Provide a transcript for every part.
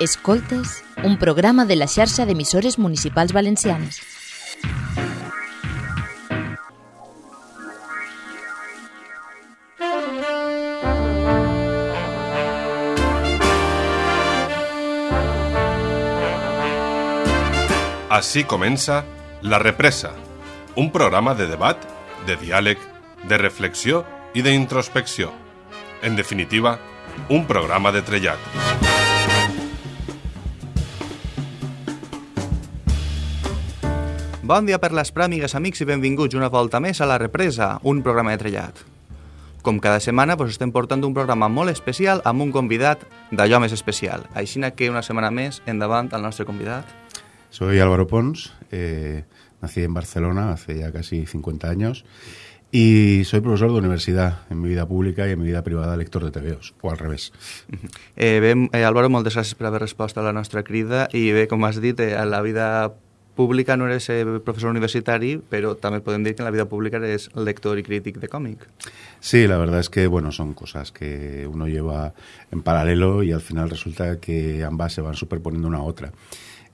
Escoltes, un programa de la xarxa d'emissores municipals valencianes. Així comença La Represa, un programa de debat, de diàleg, de reflexió i d'introspecció. En definitiva, un programa de trellat. Bon dia per les pràmigues, amics, i benvinguts una volta més a La Represa, un programa de trellat. Com cada setmana, pues, estem portant un programa molt especial amb un convidat d'allò més especial. Així que una setmana més, endavant al nostre convidat. Soy Álvaro Pons, eh, nací en Barcelona hace ya casi 50 años y soy profesor de universidad en mi vida pública y en mi vida privada lector de TVOs, o al revés. Eh, bé, eh, Álvaro, moltes gràcies per haver respost a la nostra crida i bé, com has dit, eh, a la vida pública no eres eh, profesor universitari, però també podem dir que en la vida pública eres lector i crític de còmic. Sí, la verdad es que bueno, son cosas que uno lleva en paralelo y al final resulta que ambas se van superponiendo una a otra.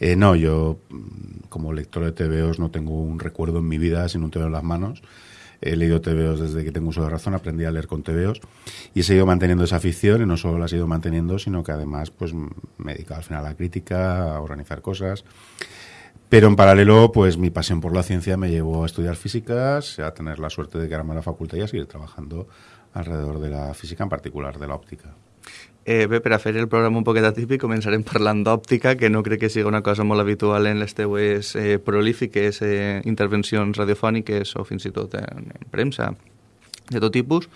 Eh, no, yo mm, como lector de TVOs no tengo un recuerdo en mi vida sin un TVO en las manos. He leído TVOs desde que tengo uso de razón, aprendí a leer con TVOs y he seguido manteniendo esa afición y no solo la he seguido manteniendo, sino que además pues me he dedicado al final a la crítica, a organizar cosas. Pero en paralelo, pues mi pasión por la ciencia me llevó a estudiar físicas, a tener la suerte de quedarme a la facultad y a seguir trabajando alrededor de la física, en particular de la òptica. Eh, bé, per a fer el programa un poquet atípic, començarem parlant d'òptica, que no crec que sigui una cosa molt habitual en les teues eh, prolífiques eh, intervencions radiofòniques o fins i tot en, en premsa de tot tipus.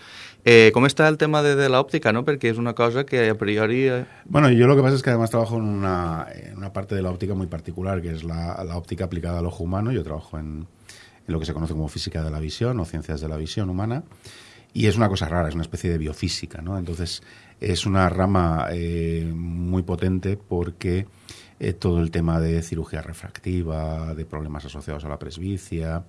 Eh, com està el tema de, de l'òptica, no? Perquè és una cosa que a priori... Eh... Bueno, yo lo que pasa es que además trabajo en una, en una parte de la óptica muy particular, que es la, la óptica aplicada al ojo humano. Yo trabajo en, en lo que se conoce como física de la visión o ciencias de la visión humana. Y es una cosa rara, es una especie de biofísica, ¿no? Entonces, es una rama eh, muy potente porque eh, todo el tema de cirugía refractiva, de problemas asociados a la presbicia,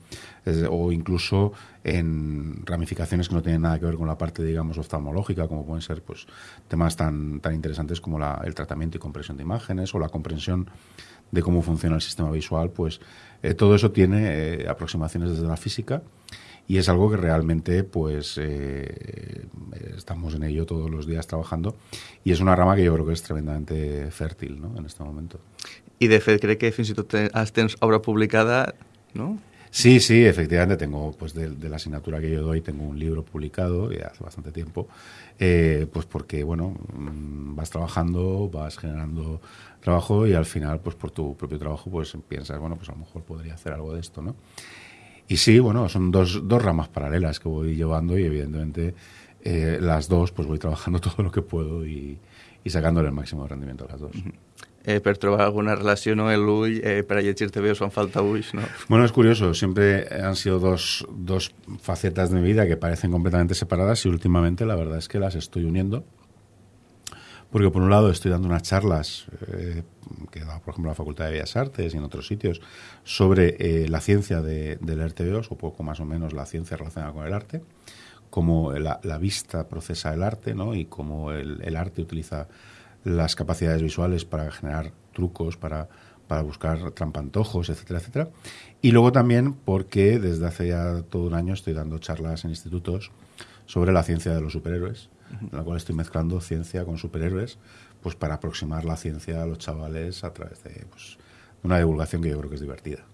es- o incluso en ramificaciones que no tienen nada que ver con la parte, digamos, oftalmológica, como pueden ser pues temas tan, tan interesantes como la- el tratamiento y compresión de imágenes o la comprensión de cómo funciona el sistema visual, pues eh, todo eso tiene eh, aproximaciones desde la física y es algo que realmente pues eh, estamos en ello todos los días trabajando y es una rama que yo creo que es tremendamente fértil ¿no? en este momento. I de fet crec que fins i tot has- tens obra publicada, no? Sí, sí, efectivamente tengo, pues de, de la asignatura que yo doy, tengo un libro publicado ya hace bastante tiempo, eh, pues porque, bueno, mm, vas trabajando, vas generando trabajo y al final, pues por tu propio trabajo, pues piensas, bueno, pues a lo mejor podría hacer algo de esto, ¿no? Y sí, bueno, son dos, dos ramas paralelas que voy llevando y evidentemente eh, las dos, pues voy trabajando todo lo que puedo y, y sacándole el máximo rendimiento a las dos. Eh, per trobar alguna relació, no? L'ull, eh, per a us fan falta ulls, no? Bueno, es curioso, siempre han sido dos, dos facetas de mi vida que parecen completamente separadas y últimamente la verdad es que las estoy uniendo. Porque por un lado estoy dando unas charlas eh, que he dado, por ejemplo, en la Facultad de Bellas Artes y en otros sitios sobre eh, la ciencia de, del RTVOS, o poco más o menos la ciencia relacionada con el arte, cómo la, vista procesa el arte ¿no? y cómo el, el arte utiliza las capacidades visuales para generar trucos, para, para buscar trampantojos, etcétera, etcétera. Y luego también porque desde hace ya todo un año estoy dando charlas en institutos sobre la ciencia de los superhéroes, en la cual estoy mezclando ciencia con superhéroes, pues para aproximar la ciencia a los chavales a través de, pues, una divulgación que yo creo que es divertida.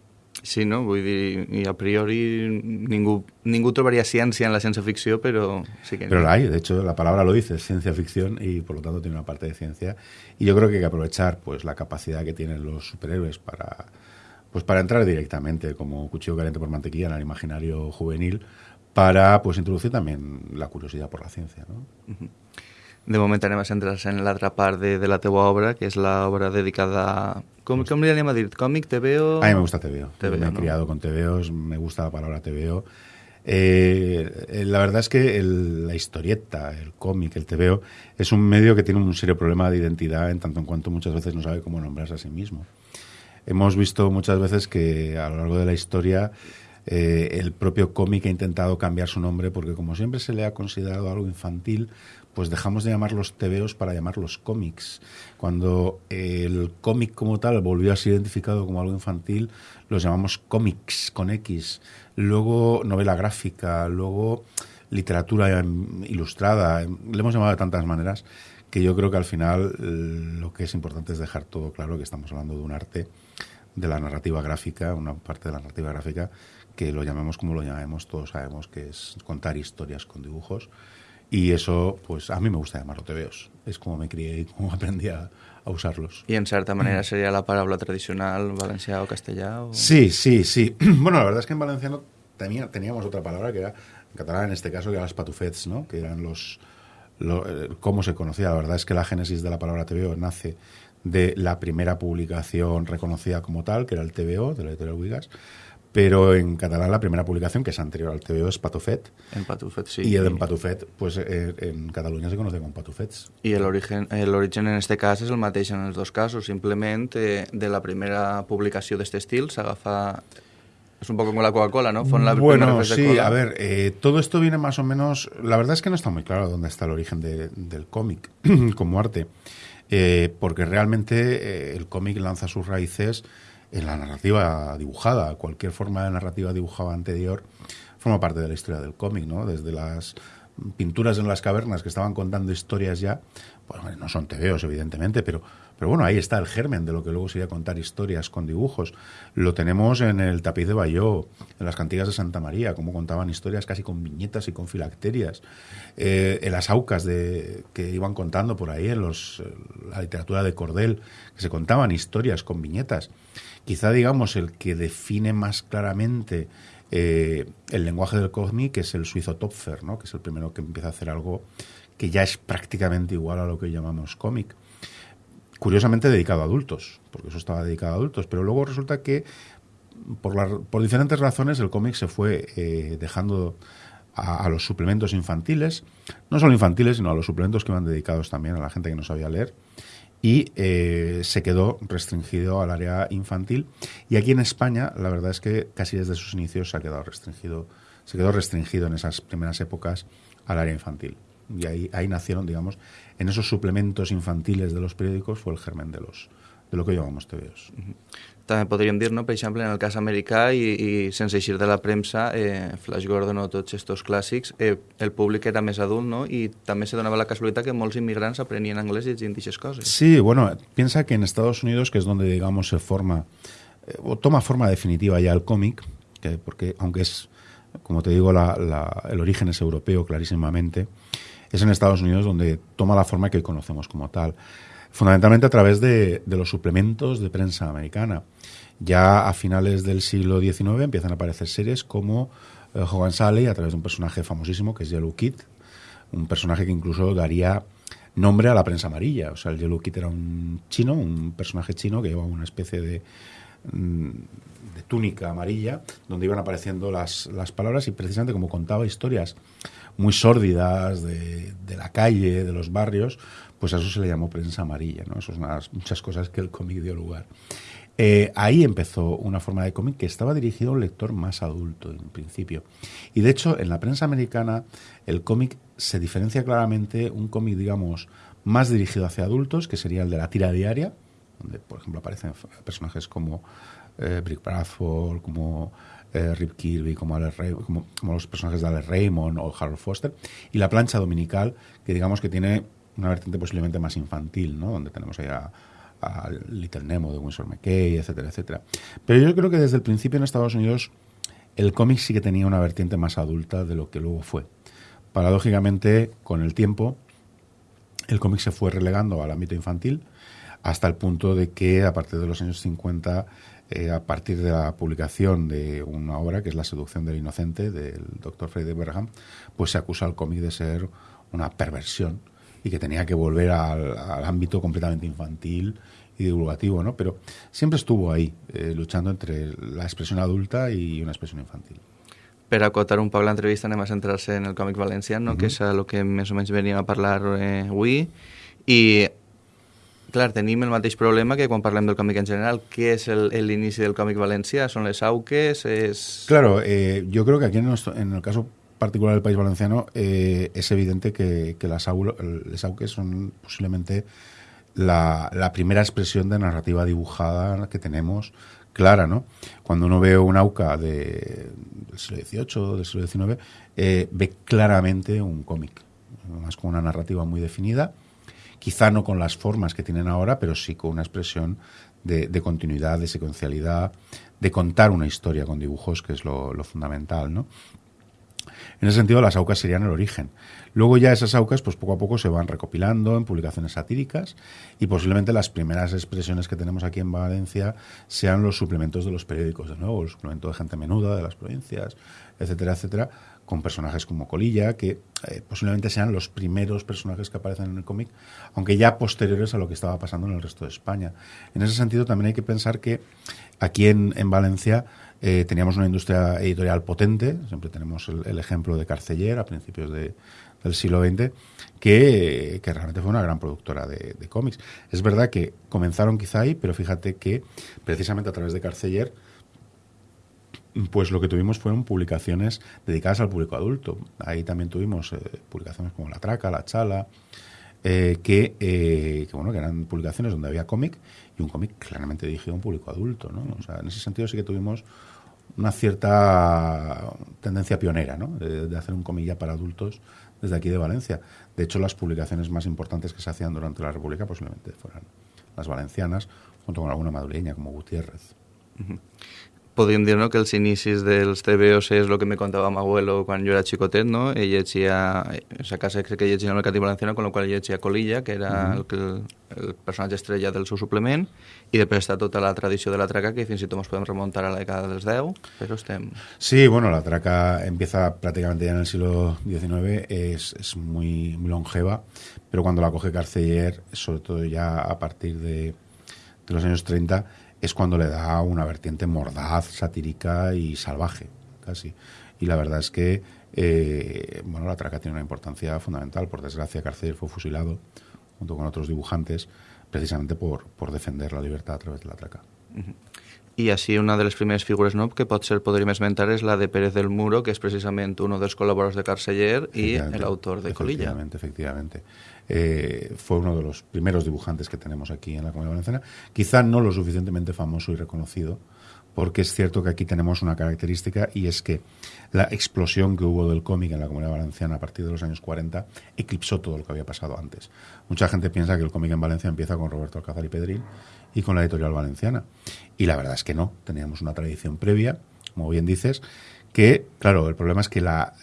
Sí, no? Vull dir, i a priori ningú, ningú trobaria ciència en la ciència-ficció, però sí que... Pero la hay, de hecho, la palabra lo dice, es ciencia ficción y por lo tanto tiene una parte de ciencia. Y yo creo que hay que aprovechar pues la capacidad que tienen los superhéroes para pues para entrar directamente como cuchillo caliente por mantequilla en el imaginario juvenil para pues introducir también la curiosidad por la ciencia, ¿no? De moment anem a centrar-se en l'altra part de, de la teua obra, que és l'obra dedicada a... Com, com li anem a dir? Còmic, TVO... A mí me gusta TVO. TVO, me he ¿no? criado con TVOs, me gusta la palabra TVO. Eh, eh, la verdad es que el- la historieta, el cómic, el TVO, es un medio que tiene un serio problema de identidad en tanto en cuanto muchas veces no sabe cómo nombrarse a sí mismo. Hemos visto muchas veces que a lo largo de la historia Eh, el propio cómic ha intentado cambiar su nombre porque como siempre se le ha considerado algo infantil, pues dejamos de llamarlos tebeos para llamarlos cómics. Cuando el cómic como tal volvió a ser identificado como algo infantil, los llamamos cómics con X. Luego novela gráfica, luego literatura ilustrada, le hemos llamado de tantas maneras que yo creo que al final lo que es importante es dejar todo claro que estamos hablando de un arte de la narrativa gráfica, una parte de la narrativa gráfica que lo llamemos como lo llamemos, todos sabemos que es contar historias con dibujos y eso, pues a mí me gusta llamarlo tebeos. Es como me crié y como aprendí a, usarlos. ¿Y en cierta manera sería la palabra tradicional valenciano o castellano? Sí, sí, sí. Bueno, la verdad es que en valenciano tenía, teníamos otra palabra que era, en catalán en este caso, que eran los patufets, ¿no? Que eran los... Eh, cómo se conocía. La verdad es que la génesis de la palabra TVO nace de la primera publicación reconocida como tal, que era el TVO, de la editorial Wigas, pero en catalán la primera publicación, que es anterior al TVO, es Patufet. En Patufet, sí. Y el en Patufet, pues eh, en Cataluña se conoce como Patufets. I l'origen en este cas és el mateix en els dos casos, simplement eh, de la primera publicació d'aquest estil s'agafa es un poco como la Coca-Cola, ¿no? Fue la bueno, sí, a ver, eh, todo esto viene más o menos... La verdad es que no está muy claro dónde está el origen de, del cómic como arte, eh, porque realmente el cómic lanza sus raíces en la narrativa dibujada. Cualquier forma de narrativa dibujada anterior forma parte de la historia del cómic, ¿no? Desde las pinturas en las cavernas que estaban contando historias ya, bueno, no son tebeos, evidentemente, pero, pero bueno, ahí está el germen de lo que luego sería contar historias con dibujos. Lo tenemos en el tapiz de Bayó, en las cantigas de Santa María, como contaban historias casi con viñetas y con filacterias, eh, en las aucas de, que iban contando por ahí, en los, la literatura de Cordel, que se contaban historias con viñetas. Quizá, digamos, el que define más claramente eh, el lenguaje del cómic es el suizo Topfer, ¿no? que es el primero que empieza a hacer algo que ya es prácticamente igual a lo que llamamos cómic. Curiosamente dedicado a adultos, porque eso estaba dedicado a adultos, pero luego resulta que por, por diferentes razones el cómic se fue eh, dejando a, los suplementos infantiles, no solo infantiles, sino a los suplementos que iban dedicados también a la gente que no sabía leer y eh, se quedó restringido al área infantil. Y aquí en España, la verdad es que casi desde sus inicios se ha quedado restringido, se quedó restringido en esas primeras épocas al área infantil. Y ahí, ahí nacieron, digamos, en esos suplementos infantiles de los periódicos fue el germen de los de lo que llamamos TVOs. també podríem dir, no? per exemple, en el cas americà i, i sense eixir de la premsa, eh, Flash Gordon o tots aquests clàssics, eh, el públic era més adult no? i també se donava la casualitat que molts inmigrants aprenien anglès llegint aquestes coses. Sí, bueno, piensa que en Estados Unidos, que es donde, digamos, se forma, eh, o toma forma definitiva ya el cómic, que, porque aunque es, como te digo, la, la, el origen es europeo clarísimamente, es en Estados Unidos donde toma la forma que hoy conocemos como tal fundamentalmente a través de, los suplementos de prensa americana. Ya a finales del siglo XIX empiezan a aparecer series como eh, Hogan Sally a través de un personaje famosísimo que es Yellow Kid, un personaje que incluso daría nombre a la prensa amarilla. O sea, el Yellow Kid era un chino, un personaje chino que llevaba una especie de, mm, de túnica amarilla donde iban apareciendo las, las palabras y precisamente como contaba historias muy sórdidas de, de la calle, de los barrios, pues a eso se le llamó prensa amarilla, ¿no? Eso es una, muchas cosas que el cómic dio lugar. Eh, ahí empezó una forma de cómic que estaba dirigido a un lector más adulto en principio. Y de hecho, en la prensa americana, el cómic se diferencia claramente un cómic, digamos, más dirigido hacia adultos, que sería el de la tira diaria, donde, por ejemplo, aparecen personajes como eh, Brick Bradford, como eh, Rip Kirby, como, como, como, los personajes de Alex Raymond o Harold Foster, y la plancha dominical, que digamos que tiene una vertiente posiblemente más infantil, ¿no? donde tenemos ahí a, Little Nemo de Winsor McKay, etcétera, etcétera. Pero yo creo que desde el principio en Estados Unidos el cómic sí que tenía una vertiente más adulta de lo que luego fue. Paradójicamente, con el tiempo, el cómic se fue relegando al ámbito infantil hasta el punto de que a partir de los años 50, eh, a partir de la publicación de una obra que es La seducción del inocente del doctor Frederick Bergham, pues se acusa al cómic de ser una perversión y que tenía que volver al, al ámbito completamente infantil y divulgativo, ¿no? Pero siempre estuvo ahí, eh, luchando entre la expresión adulta y una expresión infantil. Per acotar un poc l'entrevista anem a centrar-se en el còmic valencià, no? Uh -huh. que és el que més o menys veníem a parlar eh, avui, i clar, tenim el mateix problema que quan parlem del còmic en general. Què és l'inici del còmic valencià? ¿Són les auques? Es... Claro, eh, yo creo que aquí en, nuestro, en el caso particular del País Valenciano eh, es evidente que, que las, auques son posiblemente la, primera expresión de narrativa dibujada que tenemos clara, ¿no? Cuando uno ve un auca de, del siglo XVIII, del siglo XIX, eh, ve claramente un cómic, más con una narrativa muy definida, quizá no con las formas que tienen ahora, pero sí con una expresión de, de continuidad, de secuencialidad, de contar una historia con dibujos, que es lo, lo fundamental, ¿no? En ese sentido, las aucas serían el origen. Luego ya esas aucas, pues poco a poco se van recopilando en publicaciones satíricas y posiblemente las primeras expresiones que tenemos aquí en Valencia sean los suplementos de los periódicos, de nuevo, el suplemento de gente menuda de las provincias, etcétera, etcétera, con personajes como Colilla, que eh, posiblemente sean los primeros personajes que aparecen en el cómic, aunque ya posteriores a lo que estaba pasando en el resto de España. En ese sentido, también hay que pensar que aquí en, en Valencia eh, teníamos una industria editorial potente, siempre tenemos el, ejemplo de Carceller a principios de, del siglo XX, que, que, realmente fue una gran productora de, cómics. Es verdad que comenzaron quizá ahí, pero fíjate que precisamente a través de Carceller, pues lo que tuvimos fueron publicaciones dedicadas al público adulto. Ahí también tuvimos eh, publicaciones como La Traca, La Chala, eh, que, que, bueno, que eran publicaciones donde había cómic y un cómic claramente dirigido a un público adulto, ¿no? O sea, en ese sentido sí que tuvimos una cierta tendencia pionera, ¿no? De, hacer un cómic ya para adultos desde aquí de Valencia. De hecho, las publicaciones más importantes que se hacían durante la República posiblemente fueran las valencianas, junto con alguna madrileña como Gutiérrez. Podríem dir no, que els inicis dels TVOs és el que me contava amb abuelo quan jo era xicotet, no? Ell llegia, a casa crec que llegia el Mercat Valenciano, con lo qual llegia Colilla, que era mm -hmm. el, el, el personatge estrella del seu suplement, i després està tota la tradició de la traca, que fins i tot ens podem remuntar a la dècada dels 10, però estem... Sí, bueno, la traca empieza prácticamente ya en el siglo XIX, es, es muy, muy longeva, pero cuando la coge Carceller, sobre todo ya a partir de, de los años 30, es cuando le da una vertiente mordaz, satírica y salvaje, casi. Y la verdad es que, eh, bueno, la traca tiene una importancia fundamental. Por desgracia, Carceller fue fusilado junto con otros dibujantes precisamente por, por defender la libertad a través de la traca. Uh -huh. I així una de les primeres figures no, que potser podríem esmentar és la de Pérez del Muro, que és precisament un dels col·laboradors de Carceller i l'autor de Colilla. Efectivamente, efectivamente. Eh, fue uno de los primeros dibujantes que tenemos aquí en la Comunidad Valenciana. Quizá no lo suficientemente famoso y reconocido, porque es cierto que aquí tenemos una característica y es que la explosión que hubo del cómic en la Comunidad Valenciana a partir de los años 40 eclipsó todo lo que había pasado antes. Mucha gente piensa que el cómic en Valencia empieza con Roberto Alcázar y Pedrín y con la editorial valenciana. Y la verdad es que no, teníamos una tradición previa, como bien dices, que, claro, el problema es que la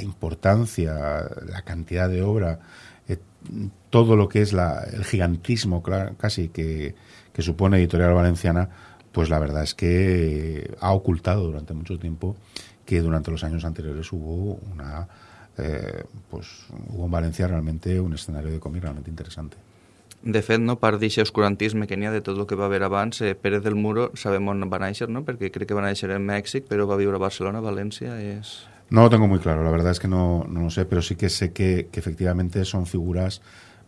importancia, la cantidad de obra, eh, todo lo que es la, el gigantismo casi que, que supone editorial valenciana, pues la verdad es que ha ocultado durante mucho tiempo que durante los años anteriores hubo una eh, pues hubo en Valencia realmente un escenario de cómic realmente interesante. De fet, no, part d'aquest oscurantisme que n'hi ha de tot el que va haver abans, eh, Pérez del Muro sabem on va néixer, no? perquè crec que va néixer en Mèxic, però va viure a Barcelona, València, és... No lo tengo muy claro, la verdad es que no, no lo sé, pero sí que sé que, que efectivamente son figuras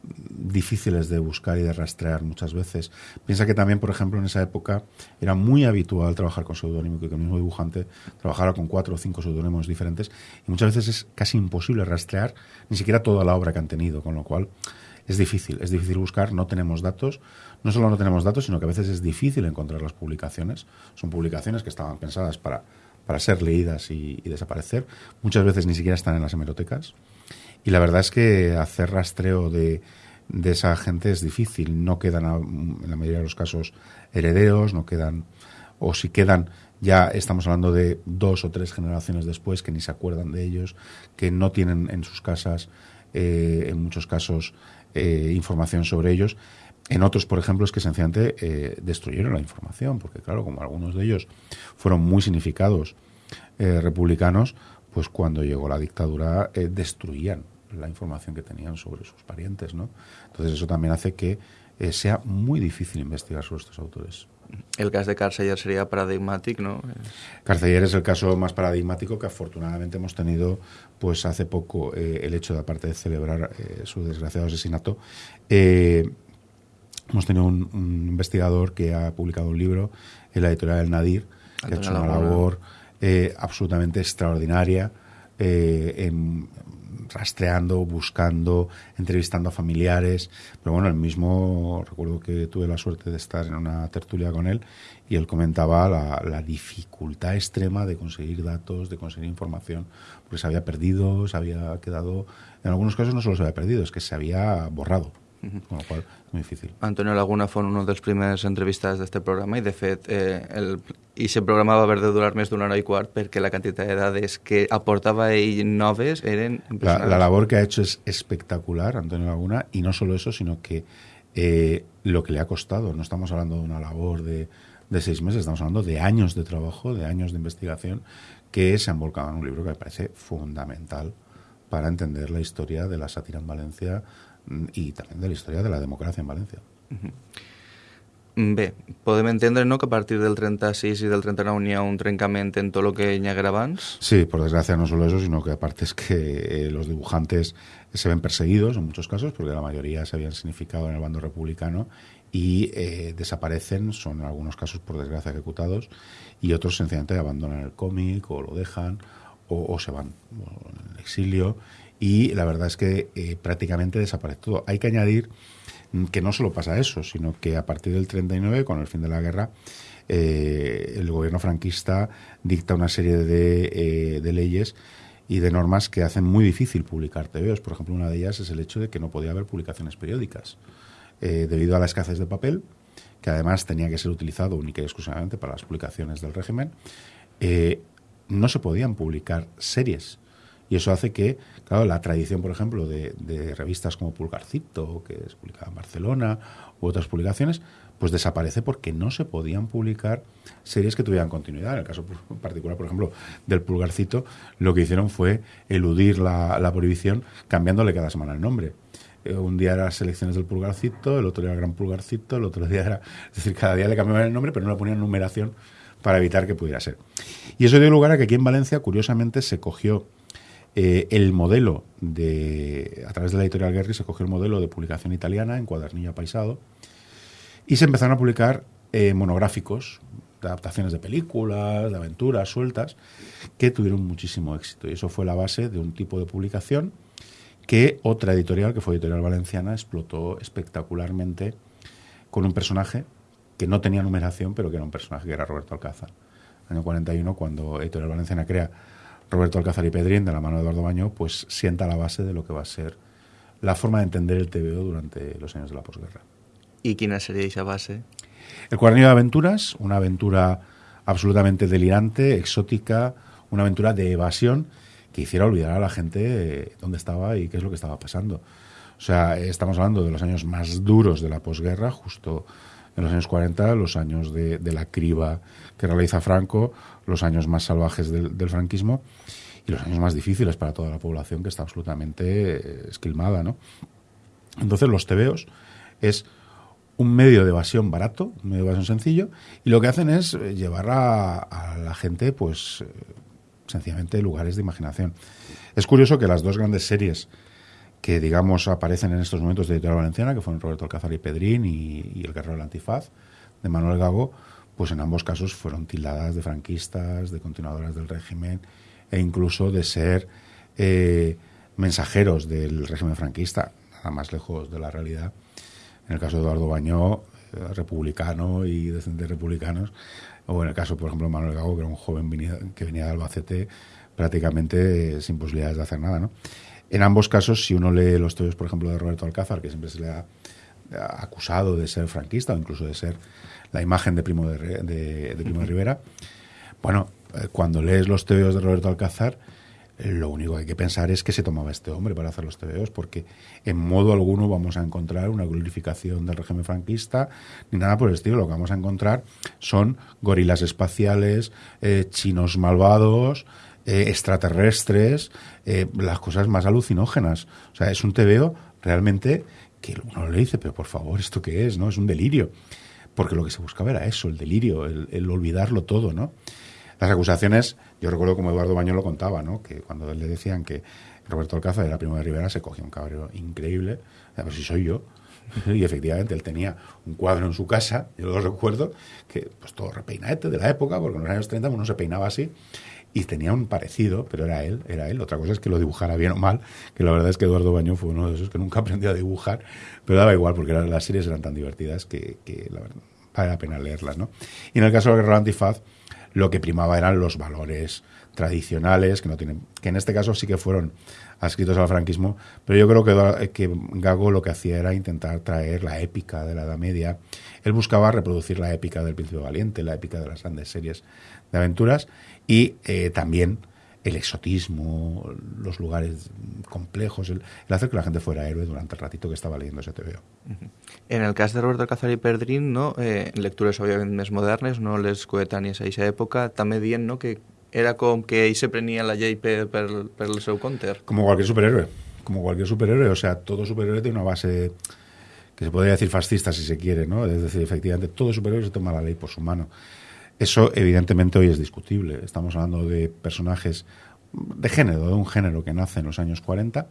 difíciles de buscar y de rastrear muchas veces. Piensa que también, por ejemplo, en esa época era muy habitual trabajar con seudónimo, que el mismo dibujante trabajara con cuatro o cinco seudónimos diferentes y muchas veces es casi imposible rastrear ni siquiera toda la obra que han tenido, con lo cual es difícil, es difícil buscar, no tenemos datos, no solo no tenemos datos, sino que a veces es difícil encontrar las publicaciones. Son publicaciones que estaban pensadas para, para ser leídas y, y desaparecer, muchas veces ni siquiera están en las hemerotecas. Y la verdad es que hacer rastreo de, de esa gente es difícil. No quedan, en la mayoría de los casos, herederos, no quedan, o si quedan, ya estamos hablando de dos o tres generaciones después que ni se acuerdan de ellos, que no tienen en sus casas, eh, en muchos casos, eh, información sobre ellos. En otros, por ejemplo, es que sencillamente eh, destruyeron la información, porque claro, como algunos de ellos fueron muy significados eh, republicanos, pues cuando llegó la dictadura eh, destruían la información que tenían sobre sus parientes, ¿no? Entonces eso también hace que sea muy difícil investigar sobre estos autores. El caso de Carceller sería paradigmático, ¿no? Carceller es el caso más paradigmático que afortunadamente hemos tenido, pues hace poco, eh, el hecho de, aparte de celebrar eh, su desgraciado asesinato, eh, hemos tenido un, un investigador que ha publicado un libro en la editorial del Nadir, que ha hecho una labor eh, absolutamente extraordinaria eh, en rastreando, buscando, entrevistando a familiares. Pero bueno, el mismo, recuerdo que tuve la suerte de estar en una tertulia con él y él comentaba la, la dificultad extrema de conseguir datos, de conseguir información, porque se había perdido, se había quedado, en algunos casos no solo se había perdido, es que se había borrado, con lo cual muy difícil. Antonio Laguna fou un dels primers entrevistats d'aquest programa i, de fet, eh, el, i aquest programa va haver de durar més d'una hora i quart perquè la quantitat de dades que aportava ell noves eren La, impressionants. la labor que ha hecho es espectacular, Antonio Laguna, y no solo eso, sino que eh, lo que le ha costado, no estamos hablando de una labor de, de seis meses, estamos hablando de años de trabajo, de años de investigación, que se han volcado en un libro que me parece fundamental para entender la historia de la sátira en Valencia y también de la historia de la democracia en Valencia. Mm, Bé, podem entendre no, que a partir del 36 i del 39 n'hi ha un trencament en tot el que hi haguera abans? Sí, por desgracia no solo eso, sino que aparte es que eh, los dibujantes se ven perseguidos en muchos casos, porque la mayoría se habían significado en el bando republicano y eh, desaparecen, son en algunos casos por desgracia ejecutados, y otros sencillamente abandonan el cómic o lo dejan o, o se van bueno, en el exilio. Y la verdad es que eh, prácticamente desaparece todo. Hay que añadir que no solo pasa eso, sino que a partir del 39, con el fin de la guerra, eh, el gobierno franquista dicta una serie de, eh, de leyes y de normas que hacen muy difícil publicar TVOs. Por ejemplo, una de ellas es el hecho de que no podía haber publicaciones periódicas. Debido a la escasez de papel, que además tenía que ser utilizado única y exclusivamente para las publicaciones del régimen, no se podían publicar series. Y eso hace que, claro, la tradición, por ejemplo, de, de revistas como Pulgarcito, que es publicada en Barcelona, u otras publicaciones, pues desaparece porque no se podían publicar series que tuvieran continuidad. En el caso por- particular, por ejemplo, del Pulgarcito, lo que hicieron fue eludir la, prohibición cambiándole cada semana el nombre. Eh, un día era selecciones del Pulgarcito, el otro día era Gran Pulgarcito, el otro día era... Es decir, cada día le cambiaban el nombre, pero no le ponían numeración para evitar que pudiera ser. Y eso dio lugar a que aquí en Valencia, curiosamente, se cogió eh, el modelo de, a través de la editorial Guerri, se cogió el modelo de publicación italiana en cuadernillo apaisado y se empezaron a publicar eh, monográficos, de adaptaciones de películas, de aventuras sueltas, que tuvieron muchísimo éxito. Y eso fue la base de un tipo de publicación que otra editorial, que fue Editorial Valenciana, explotó espectacularmente con un personaje que no tenía numeración, pero que era un personaje que era Roberto Alcázar. Año 41, cuando Editorial Valenciana crea Roberto Alcázar y Pedrín, de la mano de Eduardo Baño, pues sienta la base de lo que va a ser la forma de entender el TVO durante los años de la posguerra. I quina seria aquesta base? El cuadernillo de aventuras, una aventura absolutamente delirante, exótica, una aventura de evasión que hiciera olvidar a la gente eh, dónde estaba y qué es lo que estaba pasando. O sea, estamos hablando de los años más duros de la posguerra, justo en los años 40, los años de, la criba que realiza Franco, los años más salvajes del, franquismo y los años más difíciles para toda la población que está absolutamente eh, esquilmada, ¿no? Entonces los tebeos es un medio de evasión barato, un medio de evasión sencillo, y lo que hacen es eh, llevar a, a la gente, pues, eh, sencillamente lugares de imaginación. Es curioso que las dos grandes series que, digamos, aparecen en estos momentos de Editorial Valenciana, que fueron Roberto Alcázar y Pedrín y, El Guerrero del Antifaz, de Manuel Gago, pues en ambos casos fueron tildadas de franquistas, de continuadoras del régimen, e incluso de ser eh, mensajeros del régimen franquista, nada más lejos de la realidad. En el caso de Eduardo Bañó, eh, republicano y descendientes republicanos, o en el caso, por ejemplo, de Manuel Gago, que era un joven que venía de Albacete prácticamente eh, sin posibilidades de hacer nada. ¿no? En ambos casos, si uno lee los teos, por ejemplo, de Roberto Alcázar, que siempre se le ha acusado de ser franquista o incluso de ser la imagen de Primo de, de- de Primo de Rivera, bueno, eh, cuando lees los tebeos de Roberto Alcázar, lo único que hay que pensar es que se tomaba este hombre para hacer los tebeos, porque en modo alguno vamos a encontrar una glorificación del régimen franquista, ni nada por el estilo. Lo que vamos a encontrar son gorilas espaciales, eh, chinos malvados, eh, extraterrestres, eh, las cosas más alucinógenas. O sea, es un tebeo realmente que uno le dice, pero por favor, ¿esto qué es? no Es un delirio porque lo que se buscaba era eso, el delirio, el, el olvidarlo todo, ¿no? Las acusaciones, yo recuerdo como Eduardo Baño lo contaba, ¿no? Que cuando le decían que Roberto Alcázar era primo de Rivera, se cogía un cabreo increíble. Ver si soy yo. Y efectivamente, él tenía un cuadro en su casa, yo lo recuerdo, que pues todo repeinadete de la época, porque en los años 30 uno se peinaba así, y tenía un parecido, pero era él, era él. Otra cosa es que lo dibujara bien o mal, que la verdad es que Eduardo Bañón fue uno de esos que nunca aprendió a dibujar, pero daba igual, porque las series eran tan divertidas que, la verdad, vale la pena leerlas, ¿no? Y en el caso de la Guerra Antifaz, lo que primaba eran los valores tradicionales, que no tienen, que en este caso sí que fueron adscritos al franquismo, pero yo creo que, que Gago lo que hacía era intentar traer la épica de la Edad Media. Él buscaba reproducir la épica del Príncipe Valiente, la épica de las grandes series de aventuras y eh, también el exotismo, los lugares complejos, el, hacer que la gente fuera héroe durante el ratito que estaba leyendo ese TVO. En el caso de Roberto Cazar y Perdrín, no? eh, lectures obviamente más modernes, no les coetáneas a esa época, també dient no, que era com que ell se prenia la llei per, per, per el seu compte. Como cualquier superhéroe, como cualquier superhéroe, o sea, todo superhéroe tiene una base que se podría decir fascista si se quiere, ¿no? Es decir, efectivamente, todo superhéroe se toma la ley por su mano. Eso evidentemente hoy es discutible. Estamos hablando de personajes de género, de un género que nace en los años 40,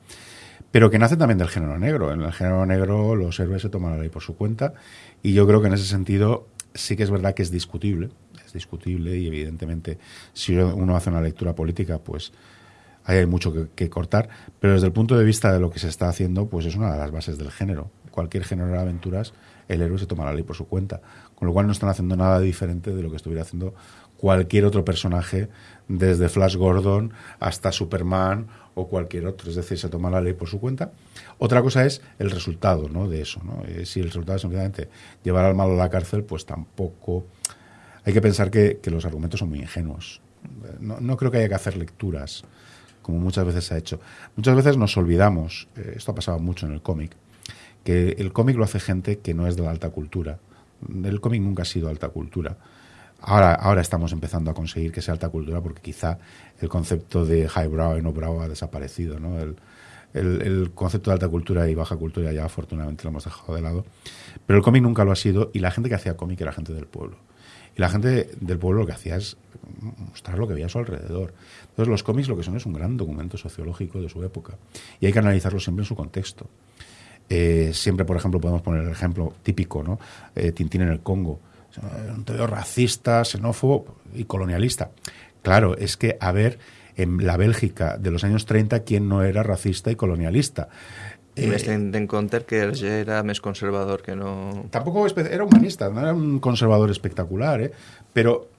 pero que nace también del género negro. En el género negro los héroes se toman la ley por su cuenta y yo creo que en ese sentido sí que es verdad que es discutible, discutible y evidentemente si uno hace una lectura política, pues hay mucho que, cortar, pero desde el punto de vista de lo que se está haciendo, pues es una de las bases del género. Cualquier género de aventuras, el héroe se toma la ley por su cuenta, con lo cual no están haciendo nada diferente de lo que estuviera haciendo cualquier otro personaje, desde Flash Gordon hasta Superman o cualquier otro, es decir, se toma la ley por su cuenta. Otra cosa es el resultado ¿no? de eso. ¿no? Eh, si el resultado es simplemente llevar al malo a la cárcel, pues tampoco hay que pensar que, los argumentos son muy ingenuos. No, creo que haya que hacer lecturas, como muchas veces se ha hecho. Muchas veces nos olvidamos, eh, esto ha pasado mucho en el cómic, que el cómic lo hace gente que no es de la alta cultura. El cómic nunca ha sido alta cultura. Ahora, ahora estamos empezando a conseguir que sea alta cultura porque quizá el concepto de highbrow y no brow ha desaparecido. ¿no? El, el, concepto de alta cultura y baja cultura ya afortunadamente lo hemos dejado de lado. Pero el cómic nunca lo ha sido y la gente que hacía cómic era gente del pueblo. Y la gente del pueblo lo que hacía es mostrar lo que había a su alrededor. Entonces los cómics lo que son es un gran documento sociológico de su época. Y hay que analizarlo siempre en su contexto. Eh, siempre, por ejemplo, podemos poner el ejemplo típico, ¿no? Eh, Tintín en el Congo. Un teoría racista, xenófobo y colonialista. Claro, es que a ver en la Bélgica de los años 30 quién no era racista y colonialista. I més tenint en compte que Hergé era més conservador que no... Tampoco era humanista, no era un conservador espectacular, ¿eh? pero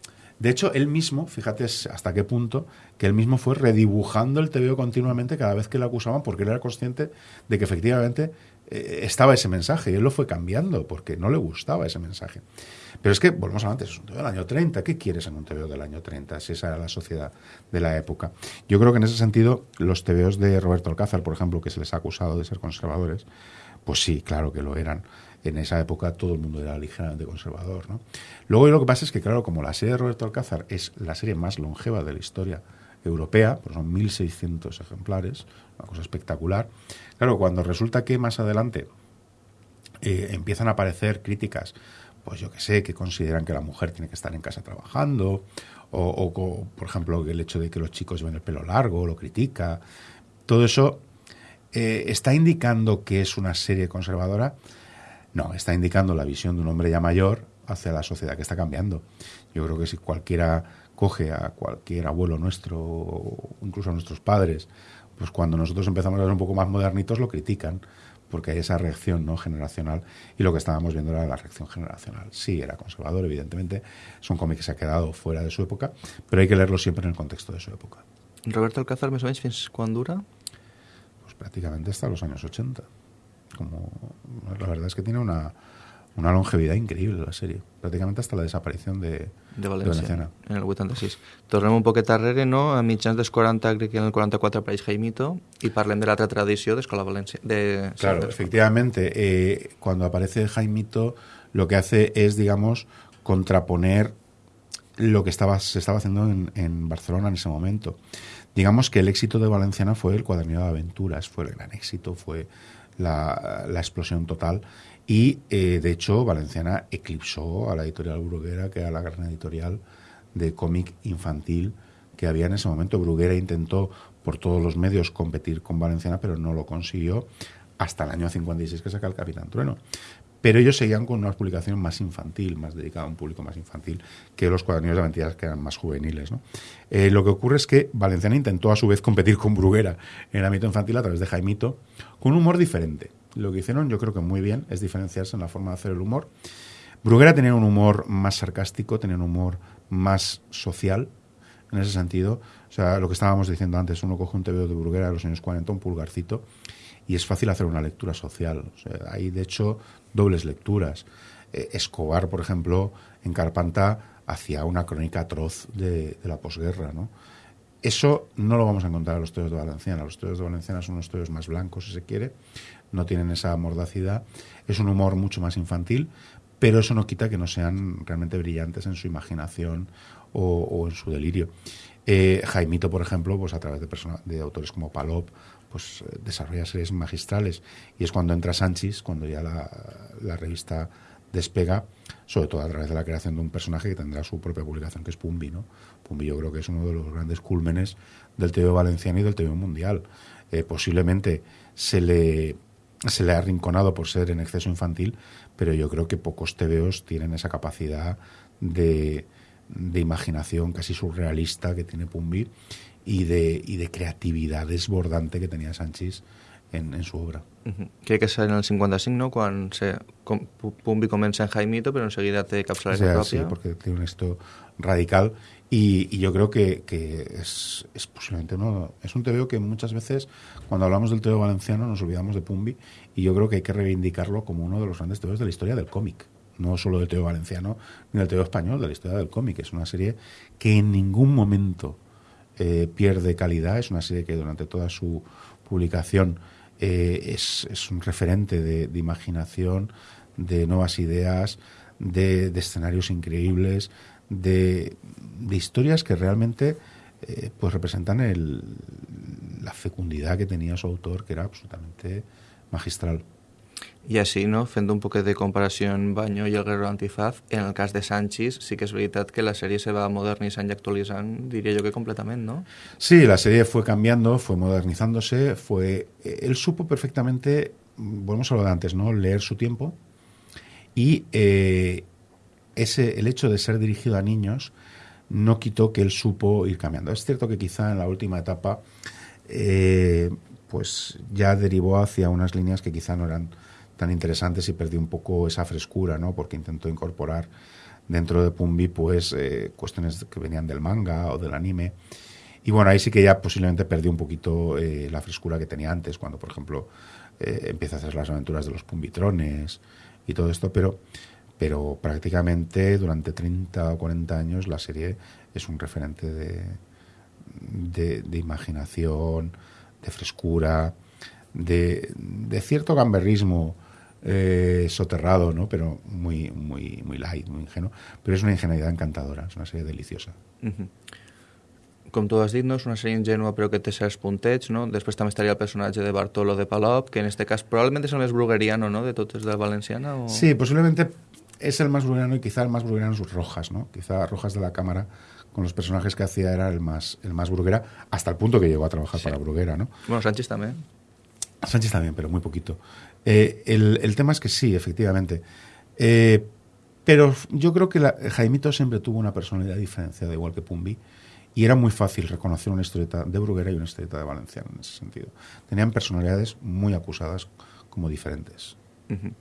de hecho él mismo, fíjate hasta qué punto, que él mismo fue redibujando el TVO continuamente cada vez que le acusaban porque él era consciente de que efectivamente eh, estaba ese mensaje y él lo fue cambiando porque no le gustaba ese mensaje. Pero es que, volvemos a antes, es un TVO del año 30. ¿Qué quieres en un TVO del año 30 si esa era la sociedad de la época? Yo creo que en ese sentido, los TVOs de Roberto Alcázar, por ejemplo, que se les ha acusado de ser conservadores, pues sí, claro que lo eran. En esa época todo el mundo era ligeramente conservador. ¿no? Luego lo que pasa es que, claro, como la serie de Roberto Alcázar es la serie más longeva de la historia europea, pues son 1.600 ejemplares, una cosa espectacular. Claro, cuando resulta que más adelante eh, empiezan a aparecer críticas, pues yo que sé, que consideran que la mujer tiene que estar en casa trabajando, o, por ejemplo, el hecho de que los chicos lleven el pelo largo, lo critica, todo eso eh, está indicando que es una serie conservadora. No, está indicando la visión de un hombre ya mayor hacia la sociedad que está cambiando. Yo creo que si cualquiera coge a cualquier abuelo nuestro, o incluso a nuestros padres, pues cuando nosotros empezamos a ser un poco más modernitos lo critican, porque hay esa reacción no generacional y lo que estábamos viendo era la reacción generacional. Sí, era conservador, evidentemente, es un cómic que se ha quedado fuera de su época, pero hay que leerlo siempre en el contexto de su época. Roberto Alcázar, ¿me sabéis fins dura? Pues prácticamente hasta los años 80. Como, la verdad es que tiene una, una longevidad increïble la sèrie, pràcticament hasta la desaparició de, de València, de en el 86. Tornem un poquet darrere, no? A mitjans dels 40, crec que en el 44 apareix Jaimito, i parlem de l'altra tradició d'Escola València. De, claro, efectivamente, eh, cuando aparece Jaimito, lo que hace es, digamos, contraponer lo que estaba, se estaba haciendo en, en Barcelona en ese momento. Digamos que el éxito de Valenciana fue el cuadernillo de aventuras, fue el gran éxito, fue la, la explosión total y, eh, de hecho, Valenciana eclipsó a la editorial Bruguera, que era la gran editorial de cómic infantil que había en ese momento. Bruguera intentó por todos los medios competir con Valenciana, pero no lo consiguió, hasta el año 56 que saca el Capitán Trueno. Pero ellos seguían con una publicación más infantil, más dedicada a un público más infantil que los cuadernillos de aventuras que eran más juveniles. ¿no? Eh, lo que ocurre es que Valenciana intentó a su vez competir con Bruguera en el ámbito infantil a través de Jaimito, con un humor diferente. Lo que hicieron yo creo que muy bien es diferenciarse en la forma de hacer el humor. Bruguera tenía un humor más sarcástico, tenía un humor más social, en ese sentido. O sea, lo que estábamos diciendo antes, uno coge un TVO de Bruguera de los años 40, un pulgarcito, y es fácil hacer una lectura social. O hay, de hecho, dobles lecturas. Eh, Escobar, por ejemplo, en Carpanta hacía una crónica atroz de, de la posguerra, ¿no? Eso no lo vamos a encontrar en los teos de Valenciana. Los teos de Valenciana son unos teos más blancos, si se quiere, no tienen esa mordacidad. Es un humor mucho más infantil, pero eso no quita que no sean realmente brillantes en su imaginación o, en su delirio. Eh, Jaimito, por ejemplo, pues a través de, de autores como Palop, pues eh, desarrolla series magistrales. Y es cuando entra Sánchez, cuando ya la, revista despega, sobre todo a través de la creación de un personaje que tendrá su propia publicación, que es Pumbi, ¿no? Pumbi yo creo que es uno de los grandes cúlmenes del TV valenciano y del TV mundial. Eh, posiblemente se le, se le ha arrinconado por ser en exceso infantil, pero yo creo que pocos TVOs tienen esa capacidad de, de imaginación casi surrealista que tiene Pumbi y de, y de creatividad desbordante que tenía Sánchez en, en su obra. Uh -huh. Crec que és en el 55, no?, quan se, com, Pumbi comença en Jaimito, pero enseguida té capçalera o sea, propia. Sí, porque tiene un esto radical y, y yo creo que, que es, es, posiblemente uno... Es un TVO que muchas veces, cuando hablamos del TVO valenciano, nos olvidamos de Pumbi y yo creo que hay que reivindicarlo como uno de los grandes TVOs de la historia del cómic no solo del TVO valenciano ni del TVO español, de la historia del cómic. Es una serie que en ningún momento eh, pierde calidad, es una serie que durante toda su publicación eh, es, es, un referente de, imaginación, de nuevas ideas, de, de escenarios increíbles, de, de, historias que realmente eh, pues representan el, la fecundidad que tenía su autor, que era absolutamente magistral. I així, no, fent un poquet de comparació en Baño i el Guerrero Antifaz, en el cas de Sánchez sí que és veritat que la sèrie se va modernitzant i actualitzant, diria jo que completament, ¿no? Sí, la serie fue cambiando, fue modernizándose, fue... Él supo perfectamente, volvemos a lo de antes, ¿no? Leer su tiempo y eh, ese, el hecho de ser dirigido a niños no quitó que él supo ir cambiando. Es cierto que quizá en la última etapa eh, pues ya derivó hacia unas líneas que quizá no eran tan interesantes y perdió un poco esa frescura, ¿no? Porque intentó incorporar dentro de Pumbi pues eh, cuestiones que venían del manga o del anime. Y bueno, ahí sí que ya posiblemente perdió un poquito eh, la frescura que tenía antes, cuando por ejemplo eh, empieza a hacer las aventuras de los Pumbitrones y todo esto, pero, pero prácticamente durante 30 o 40 años la serie es un referente de, de, de imaginación, de frescura, de cierto gamberrismo eh, soterrado, ¿no? pero muy, muy, muy light, muy ingenuo. Pero es una ingenuidad encantadora, es una serie deliciosa. Uh -huh. Com tu has dit, no? és una sèrie ingenua però que té certs puntets, no? Després també estaria el personatge de Bartolo de Palop, que en este cas probablemente es el més brugueriano, ¿no?, de totes de Valenciana. O... Sí, posiblemente es el más brugueriano y quizá el más brugueriano sus Rojas, ¿no? Quizá Rojas de la Cámara con los personajes que hacía era el más, el más bruguera, hasta el punto que llegó a trabajar sí. para Bruguera, ¿no? Bueno, Sánchez también. Sánchez también, pero muy poquito. Eh, el, el, tema es que sí, efectivamente. Eh, pero yo creo que la, Jaimito siempre tuvo una personalidad diferenciada, igual que Pumbi, y era muy fácil reconocer una historieta de Bruguera y una historieta de Valenciano en ese sentido. Tenían personalidades muy acusadas como diferentes. Uh -huh.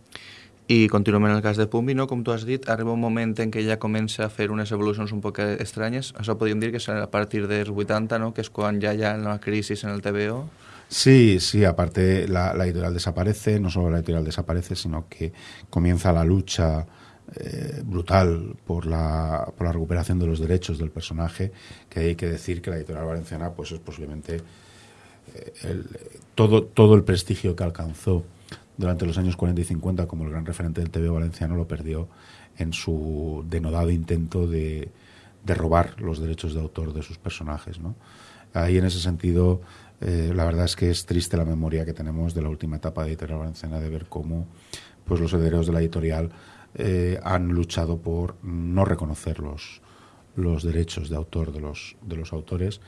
I continuem en el cas de Pumbi, no? com tu has dit, arriba un moment en què ja comença a fer unes evolucions un poc estranyes. Això podríem dir que és a partir dels 80, no? que és quan ja hi ha una crisi en el TVO. Sí, sí, aparte la, editorial desaparece, no solo la editorial desaparece, sino que comienza la lucha eh, brutal por la, por la recuperación de los derechos del personaje, que hay que decir que la editorial valenciana pues es posiblemente eh, todo, todo el prestigio que alcanzó durante los años 40 y 50 como el gran referente del TV valenciano lo perdió en su denodado intento de, de robar los derechos de autor de sus personajes. ¿no? Ahí en ese sentido eh, la verdad es que es triste la memoria que tenemos de la última etapa de Editorial Valenciana de ver cómo pues, los herederos de la editorial eh, han luchado por no reconocer los, los derechos de autor de los, de los autores.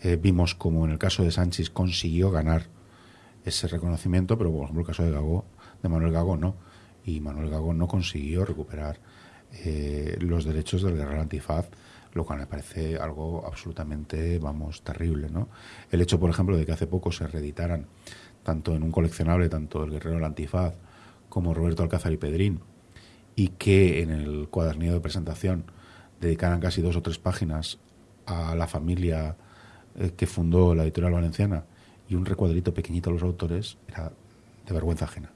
Eh, vimos como en el caso de Sánchez consiguió ganar ese reconocimiento, pero por ejemplo el caso de Gago, de Manuel Gago no. Y Manuel Gago no consiguió recuperar los derechos del guerrero antifaz, lo cual me parece algo absolutamente, vamos, terrible, ¿no? El hecho, por ejemplo, de que hace poco se reeditaran, tanto en un coleccionable, tanto el guerrero del antifaz como Roberto Alcázar y Pedrín, y que en el cuadernillo de presentación dedicaran casi dos o tres páginas a la familia eh, que fundó la editorial valenciana y un recuadrito pequeñito a los autores, era de vergüenza ajena.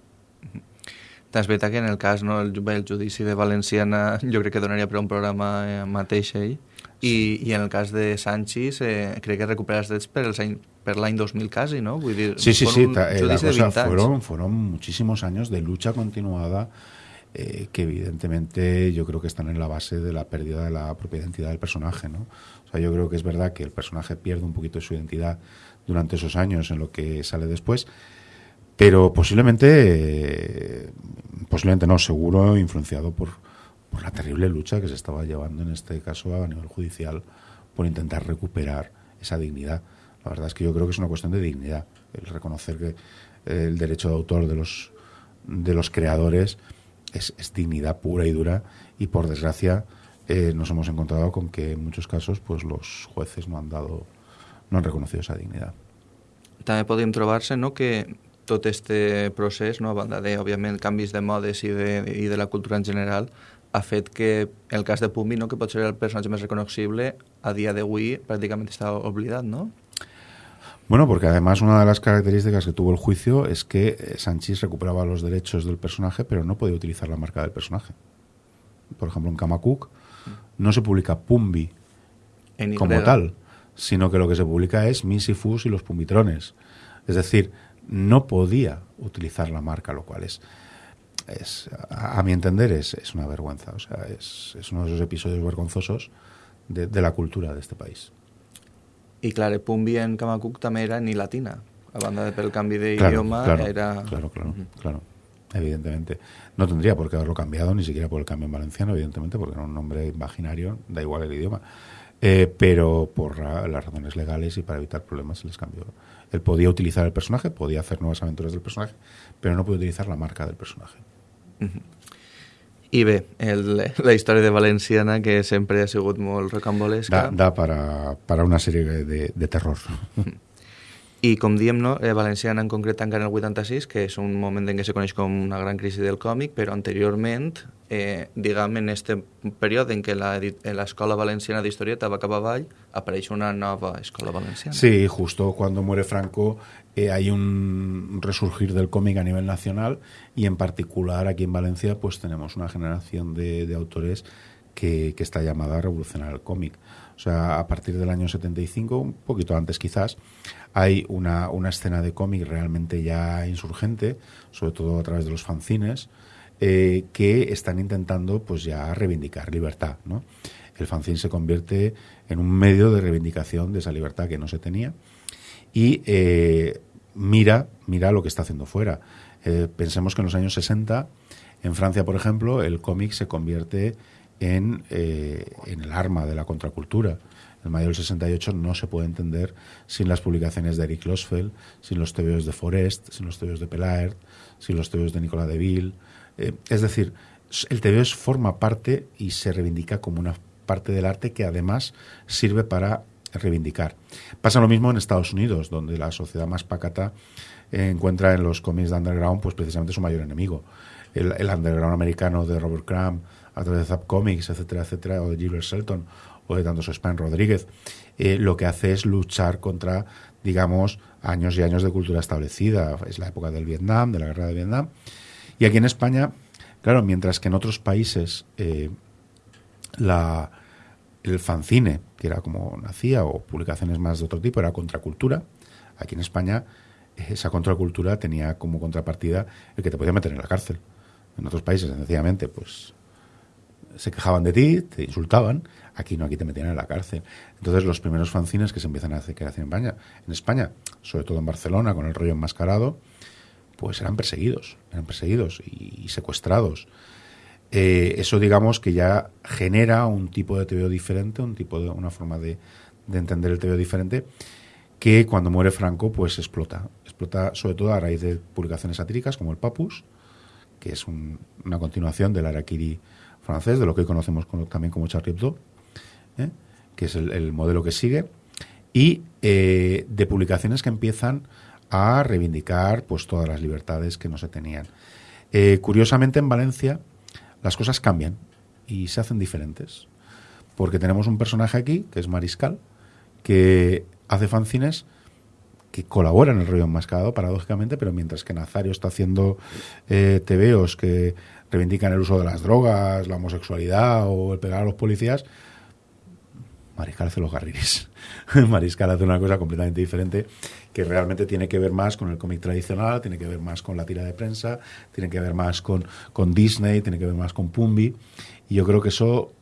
És veritat que en el cas, no, el, el judici de Valenciana jo crec que donaria per un programa eh, mateix ell, i, i en el cas de Sánchez eh, crec que recupera els drets per, els any, per l'any 2000 quasi, ¿no? Vull dir, sí, sí, sí, eh, la cosa fueron, fueron muchísimos años de lucha continuada eh, que evidentemente yo creo que están en la base de la pérdida de la propia identidad del personaje, ¿no? O sea, yo creo que es verdad que el personaje pierde un poquito de su identidad durante esos años en lo que sale después, pero posiblemente, posiblemente no, seguro influenciado por, por la terrible lucha que se estaba llevando en este caso a nivel judicial por intentar recuperar esa dignidad. La verdad es que yo creo que es una cuestión de dignidad, el reconocer que el derecho de autor de los, de los creadores es, es dignidad pura y dura y por desgracia eh, nos hemos encontrado con que en muchos casos pues los jueces no han dado no han reconocido esa dignidad. També podem trobar-se no, que tot este procés, no, a banda de, òbviament, canvis de modes i de, i de la cultura en general, ha fet que el cas de Pumbi, no, que pot ser el personatge més reconocible, a dia d'avui pràcticament està oblidat, no? Bueno, porque además una de las características que tuvo el juicio es que eh, Sánchez recuperaba los derechos del personaje, pero no podía utilizar la marca del personaje. Por ejemplo, en Kamakuk no se publica Pumbi como tal, sino que lo que se publica es Misifus y los Pumbitrones. Es decir, no podía utilizar la marca, lo cual es, es a, a mi entender, es, es, una vergüenza. O sea, es, es uno de esos episodios vergonzosos de, de la cultura de este país. I clar, Pumbi en Kamakuk també era ni latina, a banda de pel canvi claro, claro, era... Claro, claro, uh -huh. claro, evidentemente. No tendría por qué haberlo cambiado, ni siquiera por el cambio en valenciano, evidentemente, porque era un nombre imaginario, da igual el idioma. Eh, pero por ra las razones legales y para evitar problemas se les cambió. Él podía utilizar el personaje, podía hacer nuevas aventuras del personaje, pero no podía utilizar la marca del personaje. Uh -huh. I bé, el, la història de Valenciana, que sempre ha sigut molt rocambolesca... Da, da para, para una sèrie de, de terror. I com diem, no, eh, Valenciana en concret encara en el 86, que és un moment en què se coneix com una gran crisi del còmic, però anteriorment, eh, diguem, en este període en què l'escola valenciana d'historieta va cap avall, apareix una nova escola valenciana. Sí, justo cuando muere Franco eh, hay un resurgir del cómic a nivel nacional y en particular aquí en Valencia pues tenemos una generación de, de autores que, que, está llamada a revolucionar el cómic. O sea, a partir del año 75, un poquito antes quizás, hay una, una escena de cómic realmente ya insurgente, sobre todo a través de los fanzines, eh, que están intentando pues ya reivindicar libertad, ¿no? El fanzine se convierte en un medio de reivindicación de esa libertad que no se tenía y eh, mira, mira lo que está haciendo fuera. Eh, pensemos que en los años 60, en Francia, por ejemplo, el cómic se convierte en, eh, en, el arma de la contracultura. El mayo del 68 no se puede entender sin las publicaciones de Eric Losfeld, sin los tebeos de Forest, sin los tebeos de Pelaert, sin los tebeos de Nicolas Deville. Eh, es decir, el tebeo forma parte y se reivindica como una parte del arte que además sirve para reivindicar. Pasa lo mismo en Estados Unidos, donde la sociedad más pacata eh, encuentra en los cómics de underground pues precisamente su mayor enemigo. El, el underground americano de Robert Crumb, a través de Zap Comics, etcétera, etcétera, o de Gilbert Shelton, o de tantos Span Rodríguez, eh, lo que hace es luchar contra, digamos, años y años de cultura establecida. Es la época del Vietnam, de la guerra de Vietnam. Y aquí en España, claro, mientras que en otros países eh, la, el fanzine, que era como nacía, o publicaciones más de otro tipo, era contracultura. Aquí en España esa contracultura tenía como contrapartida el que te podía meter en la cárcel. En otros países, sencillamente, pues se quejaban de ti, te insultaban. Aquí no, aquí te metían en la cárcel. Entonces, los primeros fanzines que se empiezan a hacer, que hacen en España, sobre todo en Barcelona, con el rollo enmascarado, pues eran perseguidos, eran perseguidos y, secuestrados. Eh, eso digamos que ya genera un tipo de TVO diferente, un tipo de una forma de, de entender el TVO diferente que cuando muere Franco pues explota, explota sobre todo a raíz de publicaciones satíricas como el Papus, que es una continuación del Arakiri francés, de lo que hoy conocemos también como Charlie Hebdo, ¿eh? que es el, modelo que sigue, y eh, de publicaciones que empiezan a reivindicar pues todas las libertades que no se tenían. Eh, curiosamente en Valencia las cosas cambian y se hacen diferentes, porque tenemos un personaje aquí que es Mariscal, que hace fanzines que colabora en el rollo enmascarado, paradójicamente, pero mientras que Nazario está haciendo eh, que reivindican el uso de las drogas, la homosexualidad o el pegar a los policías, Mariscal hace los garriris. Mariscal hace una cosa completamente diferente que realmente tiene que ver más con el cómic tradicional, tiene que ver más con la tira de prensa, tiene que ver más con, con Disney, tiene que ver más con Pumbi. Y yo creo que eso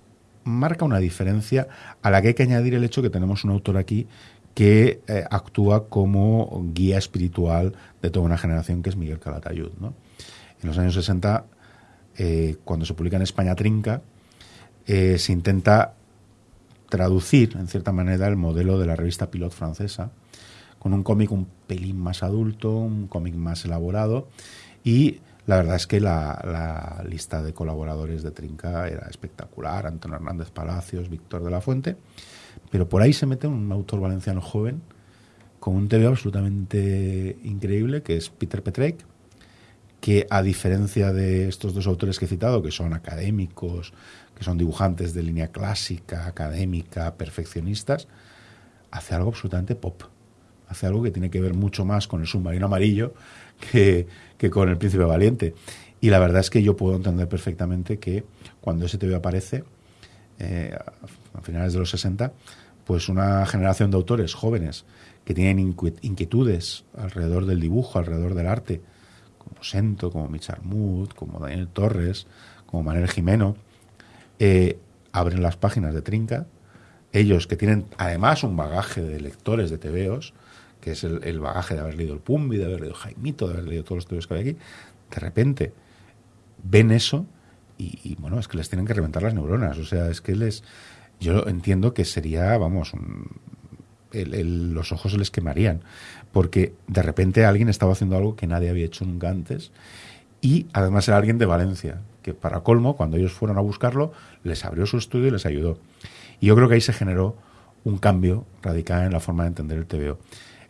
marca una diferencia a la que hay que añadir el hecho que tenemos un autor aquí que eh, actúa como guía espiritual de toda una generación, que es Miguel Calatayud. ¿no? En los años 60, eh, cuando se publica en España Trinca, eh, se intenta traducir, en cierta manera, el modelo de la revista Pilot francesa, con un cómic un pelín más adulto, un cómic más elaborado, y la verdad es que la, lista de colaboradores de Trinca era espectacular, Antonio Hernández Palacios, Víctor de la Fuente, pero por ahí se mete un autor valenciano joven con un TV absolutamente increíble, que es Peter Petrek, que a diferencia de estos dos autores que he citado, que son académicos, que son dibujantes de línea clásica, académica, perfeccionistas, hace algo absolutamente pop. Hace algo que tiene que ver mucho más con el submarino amarillo que, que con el príncipe valiente. Y la verdad es que yo puedo entender perfectamente que cuando ese TV aparece, eh, a finales de los 60, pues una generación de autores jóvenes que tienen inquietudes alrededor del dibujo, alrededor del arte, Sento, como Mitch Mood, como Daniel Torres, como Manuel Jimeno, eh, abren las páginas de Trinca. Ellos que tienen además un bagaje de lectores de tebeos, que es el, bagaje de haber leído el Pumbi, de haber leído Jaimito, de haber leído todos los tebeos que hay aquí, de repente ven eso y, bueno, es que les tienen que reventar las neuronas. O sea, es que les yo entiendo que sería, vamos, los ojos se les quemarían, porque de repente alguien estaba haciendo algo que nadie había hecho nunca antes y además era alguien de Valencia, que para colmo, cuando ellos fueron a buscarlo, les abrió su estudio y les ayudó. Y yo creo que ahí se generó un cambio radical en la forma de entender el TVO.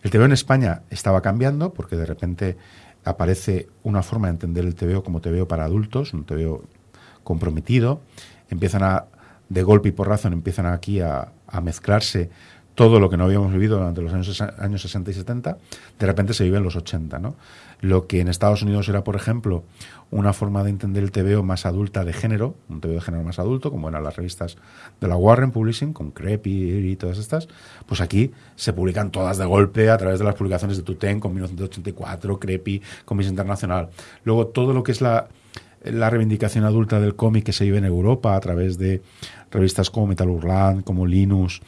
El TVO en España estaba cambiando porque de repente aparece una forma de entender el TVO como TVO para adultos, un TVO comprometido, empiezan a de golpe y porrazo empiezan aquí a, mezclarse todo lo que no habíamos vivido durante los años, años 60 y 70, de repente se vive en los 80. ¿no? Lo que en Estados Unidos era, por ejemplo, una forma de entender el TVO más adulta de género, un TVO de género más adulto, como eran las revistas de la Warren Publishing, con Creepy y todas estas, pues aquí se publican todas de golpe a través de las publicaciones de Tuten con 1984, Creepy, con Miss Internacional. Luego todo lo que es la la reivindicación adulta del cómic que se vive en Europa a través de revistas como Metal Hurlant, como Linus.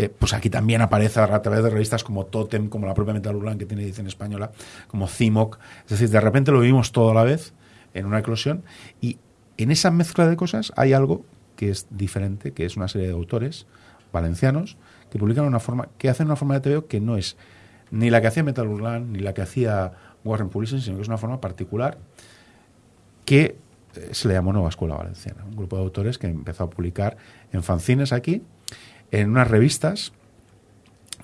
Eh, pues aquí también aparece a través de revistas como Totem, como la propia Metal Hurlant que tiene edición española, como Cimoc. Es decir, de repente lo vimos todo a la vez en una eclosión y en esa mezcla de cosas hay algo que es diferente, que es una serie de autores valencianos que publican una forma, que hacen una forma de TVO que no es ni la que hacía Metal Hurlant ni la que hacía Warren Publishing, sino que es una forma particular que eh, se le llamó Nueva Escuela Valenciana, un grupo de autores que empezó a publicar en fanzines aquí, en unas revistas,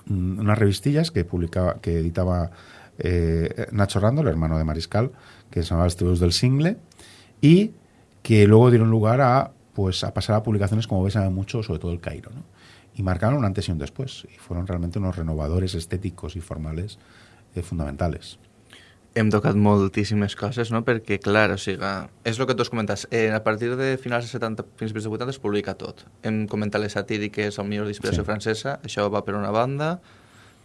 mm, unas revistillas que publicaba, que editaba eh, Nacho Rando, el hermano de Mariscal, que se llamaba Estudios del Single, y que luego dieron lugar a pues a pasar a publicaciones como veis mucho, sobre todo el Cairo, y marcaron un antes y un después, y fueron realmente unos renovadores estéticos y formales eh, fundamentales. Hem tocat moltíssimes coses, no? perquè, clar, o sigui, és el que tu has comentat, eh, a partir de finals de 70, principis de 80 es publica tot. Hem comentat les satíriques, el millor d'inspiració sí. francesa, això va per una banda,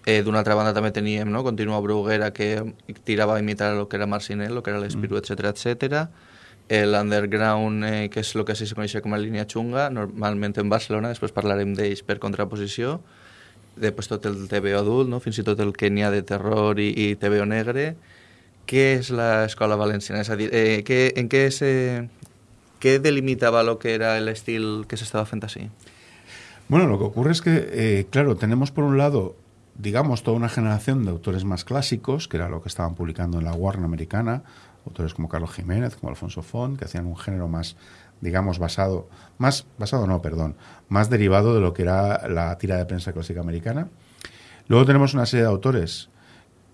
eh, d'una altra banda també teníem, no?, Continua Bruguera, que tirava a imitar el que era Marcinel, el que era l'Espiru, mm. etc etc. L'underground, eh, que és el que sí se coneixia com a línia xunga, normalment en Barcelona, després parlarem d'ells per contraposició, després tot el TVO adult, no? fins i tot el que n'hi ha de terror i, i TVO negre, ¿Qué es la escuela valenciana? Eh, ¿qué, ¿en qué se qué delimitaba lo que era el estilo que se estaba así? Bueno, lo que ocurre es que, eh, claro, tenemos por un lado digamos, toda una generación de autores más clásicos, que era lo que estaban publicando en la Warner americana, autores como Carlos Jiménez, como Alfonso Font, que hacían un género más, digamos, basado, más, basado no, perdón, más derivado de lo que era la tira de prensa clásica americana. Luego tenemos una serie de autores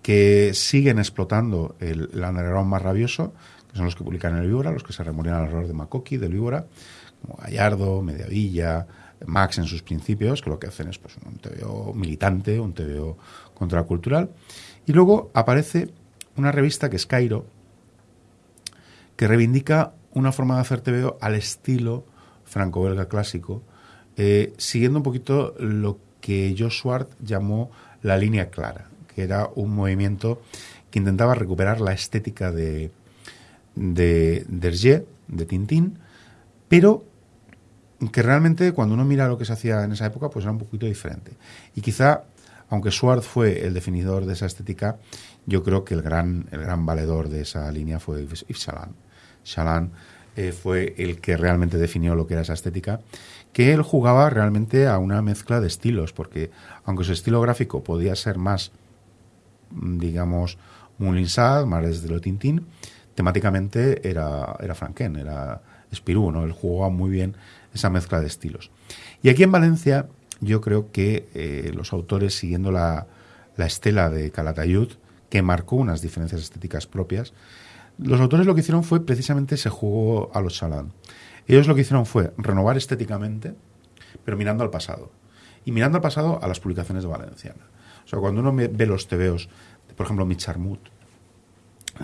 que siguen explotando el, el más rabioso, que son los que publican el Víbora, los que se remorían al error de Makoki, del Víbora, como Gallardo, Mediavilla, Max en sus principios, que lo que hacen es pues, un TVO militante, un TVO contracultural. Y luego aparece una revista que es Cairo, que reivindica una forma de hacer TVO al estilo franco-belga clásico, eh, siguiendo un poquito lo que Josh Swart llamó la línea clara, que era un movimiento que intentaba recuperar la estética de, de de Tintín, pero que realmente cuando uno mira lo que se hacía en esa época, pues era un poquito diferente. Y quizá, aunque Schwartz fue el definidor de esa estética, yo creo que el gran, el gran valedor de esa línea fue Yves Chaland. Chaland eh, fue el que realmente definió lo que era esa estética, que él jugaba realmente a una mezcla de estilos, porque aunque su estilo gráfico podía ser más, digamos, Moulinsat, más desde lo Tintín, temáticamente era, era Franken, era Spirou, ¿no? Él jugaba muy bien esa mezcla de estilos. Y aquí en Valencia yo creo que eh, los autores, siguiendo la, estela de Calatayud, que marcó unas diferencias estéticas propias, los autores lo que hicieron fue precisamente se jugó a los Salán. Ellos lo que hicieron fue renovar estéticamente, pero mirando al pasado. Y mirando al pasado a las publicaciones de Valenciana. O sea, cuando uno ve los tebeos, por ejemplo, Micharmut,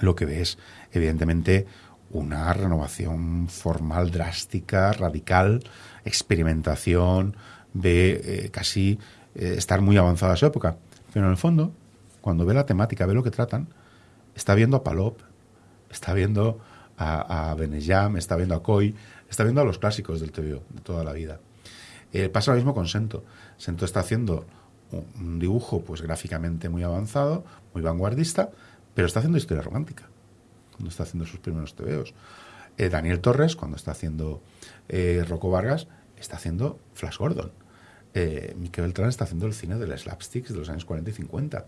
lo que ve es, evidentemente, una renovación formal drástica, radical, experimentación, de eh, casi eh, estar muy avanzada a su época. Pero en el fondo, cuando ve la temática, ve lo que tratan, está viendo a Palop, está viendo a, a está viendo a Coy, está viendo a los clásicos del TVO de toda la vida. Eh, pasa lo mismo con Sento. Sento está haciendo un dibujo pues gráficamente muy avanzado, muy vanguardista, pero está haciendo historia romántica cuando está haciendo sus primeros tebeos. Eh, Daniel Torres, cuando está haciendo eh, Rocco Vargas, está haciendo Flash Gordon. Eh, Miquel Beltrán está haciendo el cine de los slapsticks de los años 40 y 50.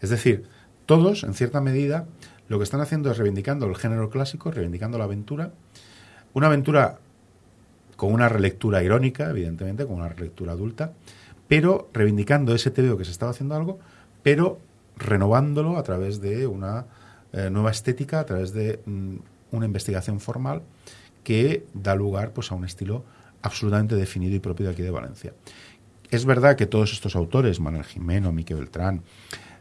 Es decir, todos, en cierta medida, lo que están haciendo es reivindicando el género clásico, reivindicando la aventura. Una aventura con una relectura irónica, evidentemente, con una relectura adulta, pero reivindicando ese TVO que se estaba haciendo algo, pero renovándolo a través de una eh, nueva estética a través de mm, una investigación formal que da lugar pues, a un estilo absolutamente definido y propio de aquí de Valencia. Es verdad que todos estos autores, Manuel Jimeno, Miquel Beltrán,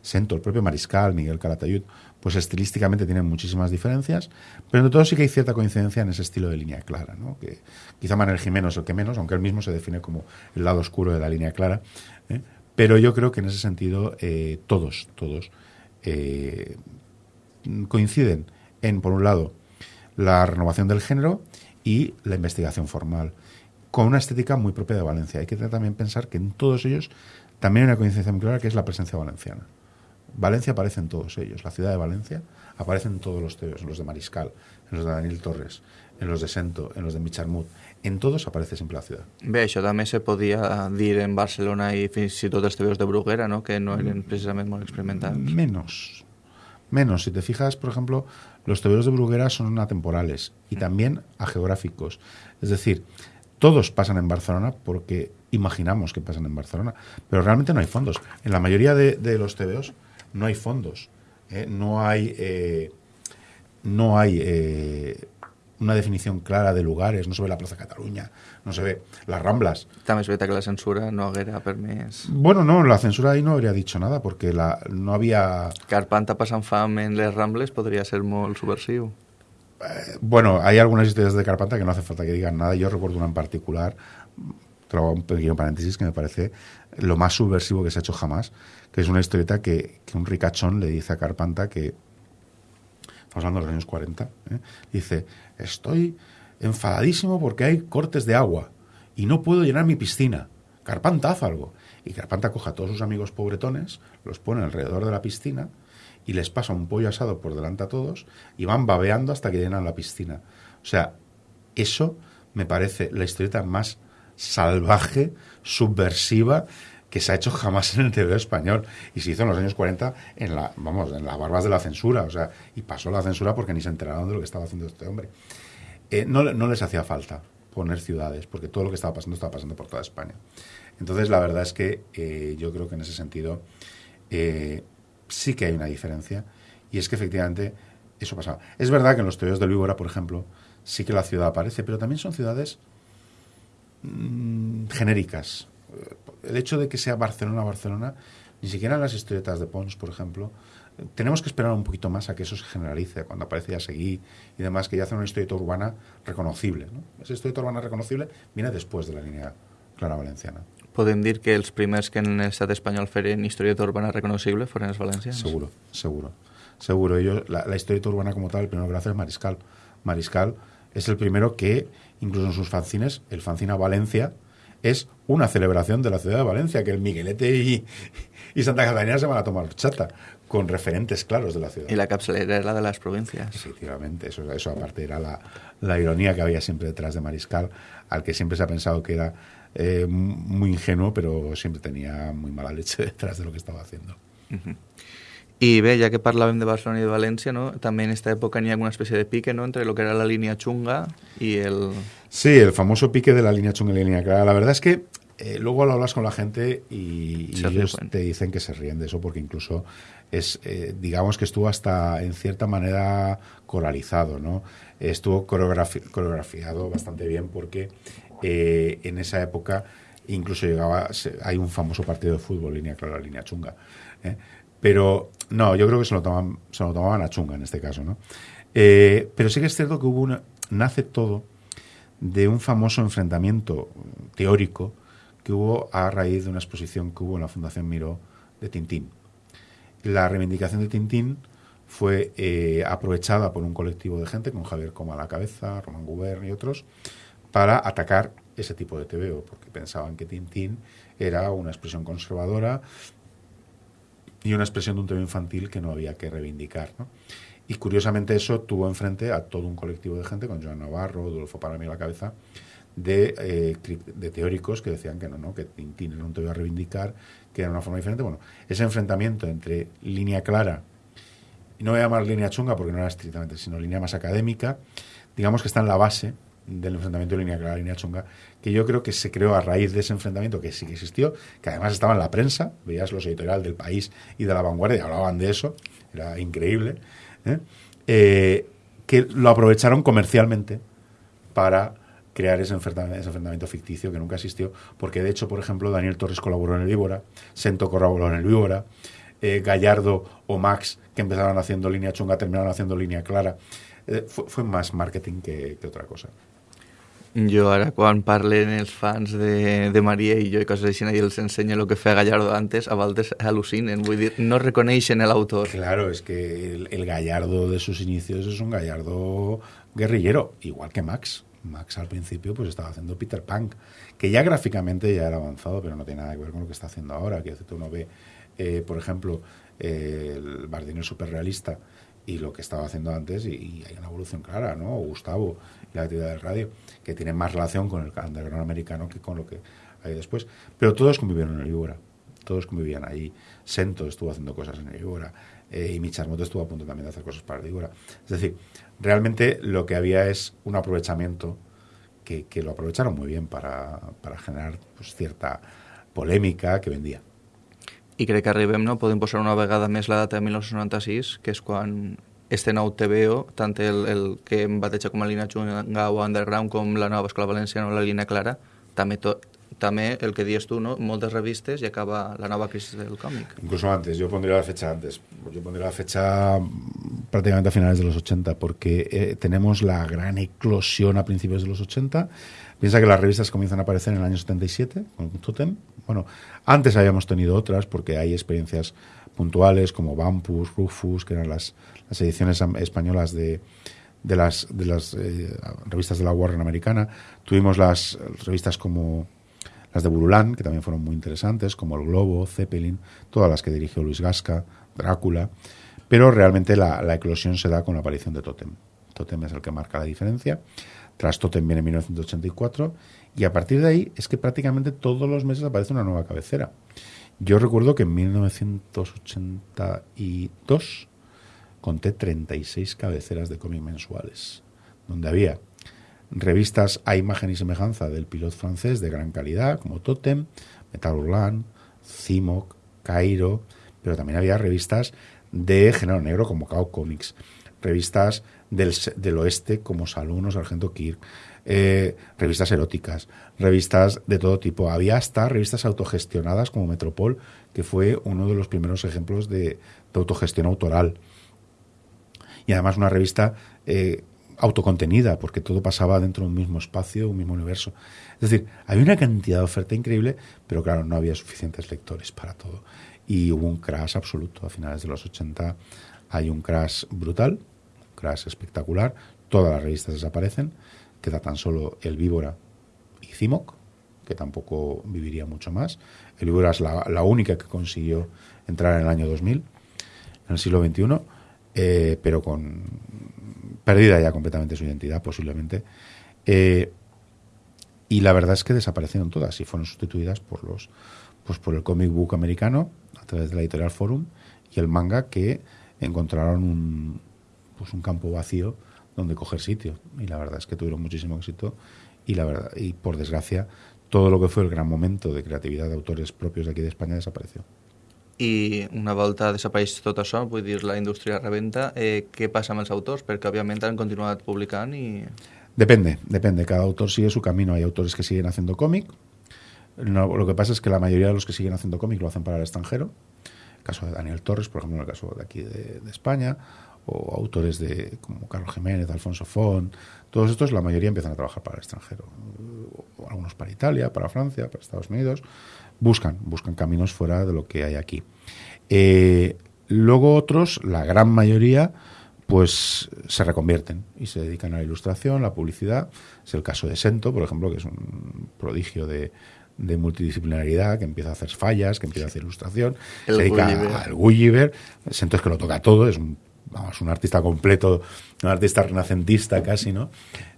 Sento, el propio Mariscal, Miguel Calatayud, pues estilísticamente tienen muchísimas diferencias, pero entre todo sí que hay cierta coincidencia en ese estilo de línea clara, ¿no? que quizá Manuel Jimeno es el que menos, aunque él mismo se define como el lado oscuro de la línea clara, ¿eh? pero yo creo que en ese sentido eh, todos, todos coinciden en, por un lado, la renovación del género y la investigación formal, con una estética muy propia de Valencia. Hay que también pensar que en todos ellos también hay una coincidencia muy clara que es la presencia valenciana. Valencia aparece en todos ellos. La ciudad de Valencia aparece en todos los teos, en los de Mariscal, en los de Daniel Torres, en los de Sento, en los de Micharmut. En todos aparece siempre la ciudad. Bé, això també se podia dir en Barcelona i fins i tot els tebeos de Bruguera, no? que no eren precisament molt experimentats. Menos, menos. Si te fijas, por ejemplo, los tebeos de Bruguera son atemporales y también ageográficos. Es decir, todos pasan en Barcelona porque imaginamos que pasan en Barcelona, pero realmente no hay fondos. En la mayoría de, los tebeos no hay fondos. ¿eh? No hay, eh, no hay eh, una definición clara de lugares, no se ve la Plaza Cataluña, no se ve las Ramblas. També és veritat que la censura no haguera permès... Bueno, no, la censura ahí no habría dicho nada, porque la, no había... Carpanta passant fam en les Rambles podria ser molt subversiu. Eh, bueno, hay algunas historias de Carpanta que no hace falta que digan nada. Yo recuerdo una en particular, trago un pequeño paréntesis, que me parece lo más subversivo que se ha hecho jamás, que es una historieta que, que un ricachón le dice a Carpanta que estamos hablando de los años 40, ¿eh? dice, estoy enfadadísimo porque hay cortes de agua y no puedo llenar mi piscina. Carpanta, haz algo. Y Carpanta coja a todos sus amigos pobretones, los pone alrededor de la piscina y les pasa un pollo asado por delante a todos y van babeando hasta que llenan la piscina. O sea, eso me parece la historieta más salvaje, subversiva que se ha hecho jamás en el TV español y se hizo en los años 40 en la, vamos, en las barbas de la censura, o sea, y pasó la censura porque ni se enteraron de lo que estaba haciendo este hombre. Eh, no, no les hacía falta poner ciudades, porque todo lo que estaba pasando estaba pasando por toda España. Entonces, la verdad es que eh, yo creo que en ese sentido eh, sí que hay una diferencia y es que efectivamente eso pasaba. Es verdad que en los teorías de Víbora, por ejemplo, sí que la ciudad aparece, pero también son ciudades mm, genéricas. El hecho de que sea Barcelona, Barcelona, ni siquiera en las historietas de Pons, por ejemplo, tenemos que esperar un poquito más a que eso se generalice, cuando aparece ya Seguí y demás, que ya hace una historieta urbana reconocible. ¿no? Esa historieta urbana reconocible viene después de la línea clara valenciana. Podem dir que els primers que en l'estat espanyol feren historieta urbana reconocible foren els valencians? Seguro, seguro. Seguro. Yo, la, la historieta urbana como tal, el primero que hace es Mariscal. Mariscal es el primero que, incluso en sus fanzines, el fanzine a Valencia es una celebración de la ciudad de Valencia, que el Miguelete y, y Santa Catalina se van a tomar chata, con referentes claros de la ciudad. Y la capsulera era la de las provincias. Efectivamente, eso, eso aparte era la, la ironía que había siempre detrás de Mariscal, al que siempre se ha pensado que era eh, muy ingenuo, pero siempre tenía muy mala leche detrás de lo que estaba haciendo. Uh -huh. I bé, ja que parlàvem de Barcelona i de València, no? també en aquesta època n'hi ha alguna espècie de pique no? entre lo que era la línia chunga y el... Sí, el famoso pique de la línea chunga y la línea clara. La verdad es que eh, luego lo hablas con la gente y, y ellos te dicen que se ríen de eso porque incluso es, eh, digamos que estuvo hasta en cierta manera coralizado, ¿no? Estuvo coreografi coreografiado bastante bien porque eh, en esa época incluso llegaba, hay un famoso partido de fútbol, línea clara, línea chunga. Pero no, yo creo que se lo, tomaban, se lo tomaban a chunga en este caso, ¿no? Eh, pero sí que es cierto que hubo una, nace todo de un famoso enfrentamiento teórico que hubo a raíz de una exposición que hubo en la Fundación Miró de Tintín. La reivindicación de Tintín fue eh, aprovechada por un colectivo de gente, con Javier Coma a la cabeza, Román Gubern y otros, para atacar ese tipo de TVO, porque pensaban que Tintín era una expresión conservadora y una expresión de un tema infantil que no había que reivindicar. ¿no? Y curiosamente eso tuvo enfrente a todo un colectivo de gente, con Joan Navarro, Dulfo Paramí a la cabeza, de, eh, de, teóricos que decían que no, no, que Tintín era un tema a reivindicar, que era una forma diferente. Bueno, ese enfrentamiento entre línea clara, no voy a llamar línea chunga porque no era estrictamente, sino línea más académica, digamos que está en la base del enfrentamiento de línea clara, línea chunga, que yo creo que se creó a raíz de ese enfrentamiento que sí que existió, que además estaba en la prensa, veías los editoriales del país y de la vanguardia, hablaban de eso, era increíble, ¿eh? Eh, que lo aprovecharon comercialmente para crear ese enfrentamiento, ese enfrentamiento, ficticio que nunca existió, porque de hecho, por ejemplo, Daniel Torres colaboró en el Víbora, Sento colaboró en el Víbora, eh, Gallardo o Max, que empezaron haciendo línea chunga, terminaron haciendo línea clara. fue, fue, más marketing que otra cosa. Jo ara, quan parlen els fans de, de Maria i jo i coses així, i els ensenya el que feia Gallardo antes, a voltes al·lucinen, vull dir, no reconeixen l'autor. Claro, es que el, el Gallardo de sus inicios es un Gallardo guerrillero, igual que Max. Max al principio pues estaba haciendo Peter Punk, que ya gráficamente ya era avanzado, pero no tiene nada que ver con lo que está haciendo ahora. Que uno ve, eh, por ejemplo, eh, el Bardino superrealista y lo que estaba haciendo antes, y, y, hay una evolución clara, ¿no? O Gustavo la actividad de radio, que tiene más relación con el underground americano que con lo que hay después. Pero todos convivieron en el Ibora, todos convivían ahí. Sento estuvo haciendo cosas en el Ibora, eh, y Micharmoto estuvo a punto también de hacer cosas para el Ibora. Es decir, realmente lo que había es un aprovechamiento que, lo aprovecharon muy bien para, para generar pues, cierta polèmica que vendía. I crec que arribem, no? Podem posar una vegada més la data de 1996, que és quan este nou TVO, tant el, el que em bateja com a línia Chunga o Underground com la nova Escola Valenciana o la línia Clara, també, també el que dius tu, ¿no? moltes revistes i acaba la nova crisis del còmic. Incluso antes, yo pondría la fecha antes. Yo pondría la fecha prácticamente a finales de los 80, porque eh, tenemos la gran eclosión a principios de los 80. Piensa que las revistas comienzan a aparecer en el año 77 con Totem. Bueno, antes habíamos tenido otras porque hay experiencias puntuales como Vampus, Rufus, que eran las, las ediciones españolas de, de las, de las eh, revistas de la Warren americana. Tuvimos las revistas como las de Burulán, que también fueron muy interesantes, como El Globo, Zeppelin, todas las que dirigió Luis Gasca, Drácula. Pero realmente la, la eclosión se da con la aparición de Totem. Totem es el que marca la diferencia. Tras Totem viene 1984 y a partir de ahí es que prácticamente todos los meses aparece una nueva cabecera. Yo recuerdo que en 1982 conté 36 cabeceras de cómic mensuales, donde había revistas a imagen y semejanza del piloto francés de gran calidad, como Totem, Metal Hurlant, Cimoc, Cairo, pero también había revistas de género negro como Cao Comics, revistas del, oeste como Salón o Sargento Kirk, eh, revistas eróticas, revistas de todo tipo. Había hasta revistas autogestionadas como Metropol, que fue uno de los primeros ejemplos de, autogestión autoral. Y además una revista eh, autocontenida, porque todo pasaba dentro de un mismo espacio, un mismo universo. Es decir, había una cantidad de oferta increíble, pero claro, no había suficientes lectores para todo. Y hubo un crash absoluto. A finales de los 80 hay un crash brutal, espectacular. Todas las revistas desaparecen. Queda tan solo El Víbora y Cimoc, que tampoco viviría mucho más. El Víbora es la, única que consiguió entrar en el año 2000, en el siglo XXI, eh, pero con perdida ya completamente su identidad, posiblemente. Eh, y la verdad es que desaparecieron todas y fueron sustituidas por los pues por el comic book americano a través de la editorial Forum y el manga que encontraron un pues un campo vacío donde coger sitio y la verdad es que tuvieron muchísimo éxito y la verdad y por desgracia todo lo que fue el gran momento de creatividad de autores propios de aquí de España desapareció. i una volta desapareix tot això, vull dir, la indústria reventa, eh, què passa amb els autors? Perquè, òbviament, han continuat publicant i... Depende, depende. Cada autor sigue su camino. Hay autores que siguen haciendo cómic. No, lo que pasa es que la mayoría de los que siguen haciendo cómic lo hacen para el extranjero. El caso de Daniel Torres, por ejemplo, en el caso de aquí de, de España, o autores de como Carlos Jiménez, Alfonso Font, todos estos, la mayoría empiezan a trabajar para el extranjero. Algunos para Italia, para Francia, para Estados Unidos buscan, buscan caminos fuera de lo que hay aquí. Eh, luego otros, la gran mayoría, pues se reconvierten y se dedican a la ilustración, la publicidad. Es el caso de Sento, por ejemplo, que es un prodigio de, multidisciplinaridad, que empieza a hacer fallas, que empieza a hacer ilustración, se dedica al Gulliver. Sento es que lo toca todo, es un, vamos, un artista completo, un artista renacentista casi, ¿no?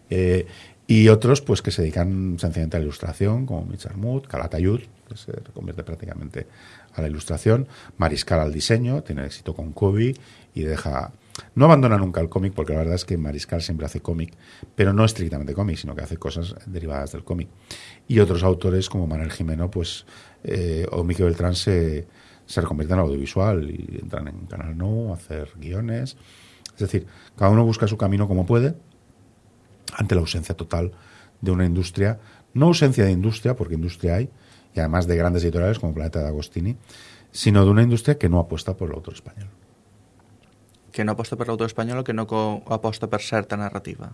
Eh, y otros, pues que se dedican sencillamente a la ilustración, como Mitch Armut, Calatayud, que se convierte prácticamente a la ilustración, Mariscal al diseño, tiene éxito con Kobe y deja... No abandona nunca el cómic, porque la verdad es que Mariscal siempre hace cómic, pero no estrictamente cómic, sino que hace cosas derivadas del cómic. Y otros autores como Manuel Jimeno, pues, eh, o Miquel Beltrán se, se reconvierten al audiovisual y entran en Canal No hacer guiones. Es decir, cada uno busca su camino como puede, ante la ausencia total de una industria, no ausencia de industria, porque industria hay, y además de grandes editoriales como Planeta de Agostini, sino de una industria que no apuesta por el autor español. Que no apuesta por el autor español o que no apuesta por cierta narrativa.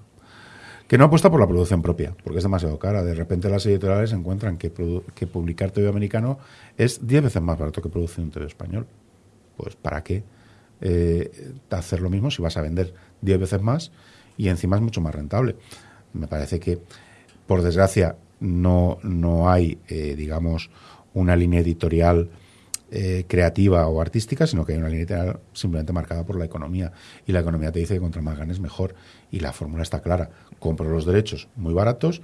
Que no apuesta por la producción propia, porque es demasiado cara. De repente las editoriales encuentran que, publicar TV americano es 10 veces más barato que producir un TV español. Pues ¿para qué eh, hacer lo mismo si vas a vender 10 veces más y encima es mucho más rentable. Me parece que, por desgracia, no, no hay, eh, digamos, una línea editorial eh, creativa o artística, sino que hay una línea editorial simplemente marcada por la economía. Y la economía te dice que contra más ganes mejor. Y la fórmula está clara. Compro los derechos muy baratos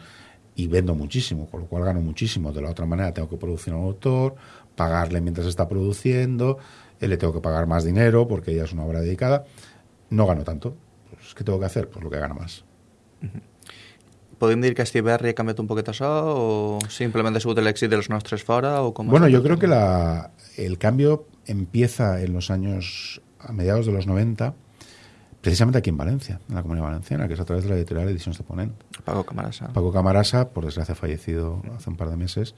y vendo muchísimo, con lo cual gano muchísimo. De la otra manera tengo que producir a un autor, pagarle mientras está produciendo, eh, le tengo que pagar más dinero porque ya es una obra dedicada. No gano tanto. Pues, ¿Qué tengo que hacer? Pues lo que gana más. ¿Podemos decir que este ha cambiado un poquito eso o simplemente ha sido el éxito de los nuestros fuera? O bueno, yo creo que la, el cambio empieza en los años, a mediados de los 90, precisamente aquí en Valencia, en la Comunidad Valenciana, que es a través de la editorial Ediciones de Ponent. Paco Camarasa. Paco Camarasa, por desgracia fallecido hace un par de meses,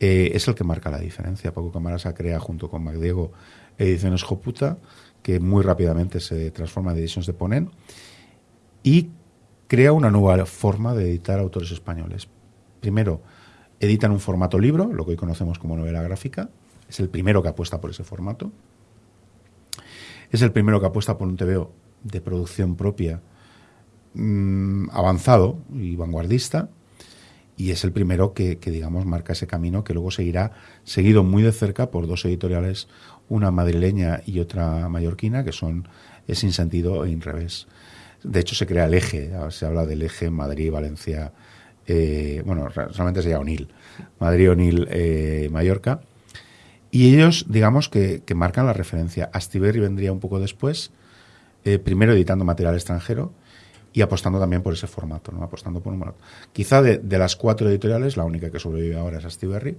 eh, es el que marca la diferencia. Paco Camarasa crea junto con Magdiego Ediciones Joputa, que muy rápidamente se transforma en Ediciones de Ponent y crea una nueva forma de editar autores españoles. Primero, editan un formato libro, lo que hoy conocemos como novela gráfica. Es el primero que apuesta por ese formato. Es el primero que apuesta por un TVO de producción propia mm, avanzado y vanguardista. Y es el primero que, digamos, marca ese camino que luego seguirá seguido muy de cerca por dos editoriales, una madrileña y otra mallorquina, que son Sin Sentido e Inrevés. De hecho, se crea el eje, se habla del eje Madrid-Valencia, eh, bueno, realmente sería Onil, Madrid-Onil, eh. Y ellos, digamos, que, marcan la referencia. Astiberri vendría un poco después, eh, primero editando material extranjero y apostando también por ese formato, ¿no? apostando por un Quizá de, de, las cuatro editoriales, la única que sobrevive ahora es Astiberri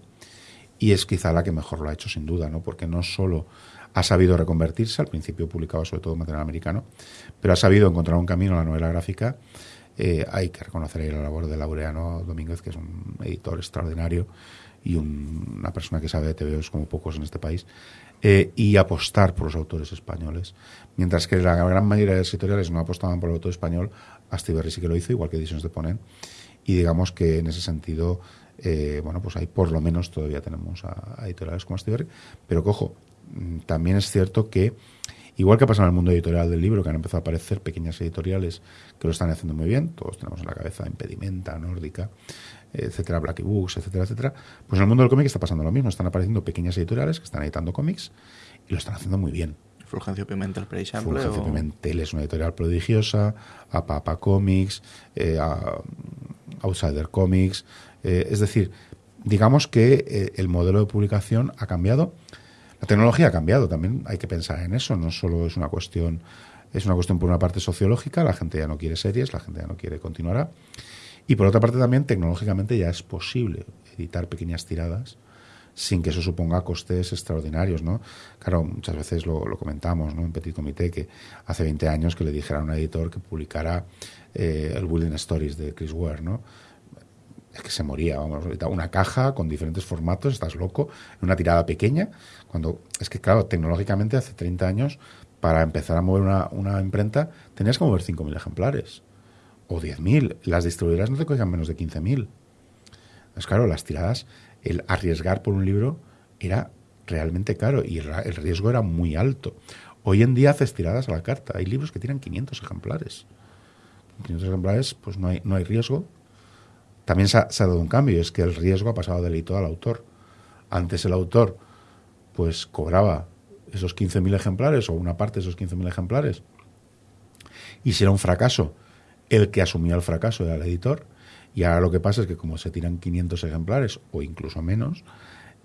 y es quizá la que mejor lo ha hecho sin duda, ¿no? porque no solo ha sabido reconvertirse, al principio publicaba sobre todo material americano, pero ha sabido encontrar un camino a la novela gráfica. Eh, hay que reconocer ahí la labor de Laureano Domínguez, que es un editor extraordinario y una persona que sabe de TVOs como pocos en este país, eh, y apostar por los autores españoles. Mientras que la gran mayoría de las editoriales no apostaban por el autor español, Astiberri sí que lo hizo, igual que Ediciones de Ponen, y digamos que en ese sentido, eh, bueno, pues ahí por lo menos todavía tenemos a, editoriales como Astiberri, pero cojo, también es cierto que Igual que pasa en el mundo editorial del libro, que han empezado a aparecer pequeñas editoriales que lo están haciendo muy bien, todos tenemos en la cabeza Impedimenta, Nórdica, etcétera, Blacky Books, etcétera, etcétera. Pues en el mundo del cómic está pasando lo mismo. Están apareciendo pequeñas editoriales que están editando cómics y lo están haciendo muy bien. Fulgencio Pimentel, por ejemplo. Fulgencio Pimentel es una editorial prodigiosa, a Papa Comics, eh, a Outsider Comics. Eh, es decir, digamos que eh, el modelo de publicación ha cambiado. La tecnología ha cambiado, también hay que pensar en eso, no solo es una cuestión, es una cuestión por una parte sociológica, la gente ya no quiere series, la gente ya no quiere continuar. Y por otra parte también tecnológicamente ya es posible editar pequeñas tiradas sin que eso suponga costes extraordinarios, ¿no? Claro, muchas veces lo, comentamos, ¿no? En Petit Comité, que hace 20 años que le dijera a un editor que publicara eh, el Building Stories de Chris Ware, ¿no? Es que se moría, vamos, una caja con diferentes formatos, estás loco, una tirada pequeña, cuando, es que claro, tecnológicamente hace 30 años, para empezar a mover una, una imprenta, tenías que mover 5.000 ejemplares o 10.000. Las distribuidoras no te cogían menos de 15.000. Es claro, las tiradas, el arriesgar por un libro era realmente caro y el riesgo era muy alto. Hoy en día haces tiradas a la carta. Hay libros que tiran 500 ejemplares. 500 ejemplares, pues no hay, no hay riesgo. También se ha, dado un cambio, es que el riesgo ha pasado del al autor. Antes el autor, pues cobraba esos 15.000 ejemplares o una parte de esos 15.000 ejemplares. Y si era un fracaso, el que asumía el fracaso era el editor. Y ahora lo que pasa es que como se tiran 500 ejemplares o incluso menos,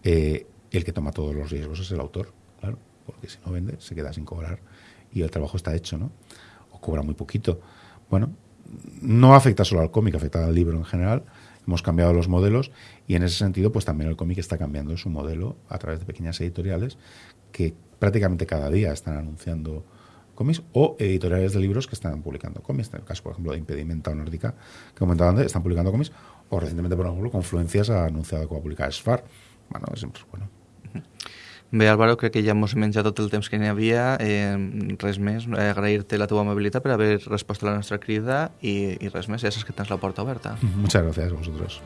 eh, el que toma todos los riesgos es el autor, claro, porque si no vende se queda sin cobrar y el trabajo está hecho, ¿no? O cobra muy poquito. Bueno, no afecta solo al cómic, afecta al libro en general. Hemos cambiado los modelos y en ese sentido, pues también el cómic está cambiando su modelo a través de pequeñas editoriales que prácticamente cada día están anunciando cómics o editoriales de libros que están publicando cómics. En el caso, por ejemplo, de Impedimenta o Nórdica, que comentaba antes, están publicando cómics. O recientemente, por ejemplo, Confluencias ha anunciado que va a publicar Sfar. Bueno, bueno. Bé, Álvaro, crec que ja ens menjat tot el temps que n'hi havia. Eh, res més, eh, agrair-te la teva amabilitat per haver respost a la nostra crida i, i res més, ja saps que tens la porta oberta. Muchas gracias a vosotros.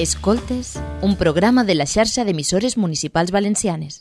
Escoltes, un programa de la xarxa d'emissores municipals valencianes.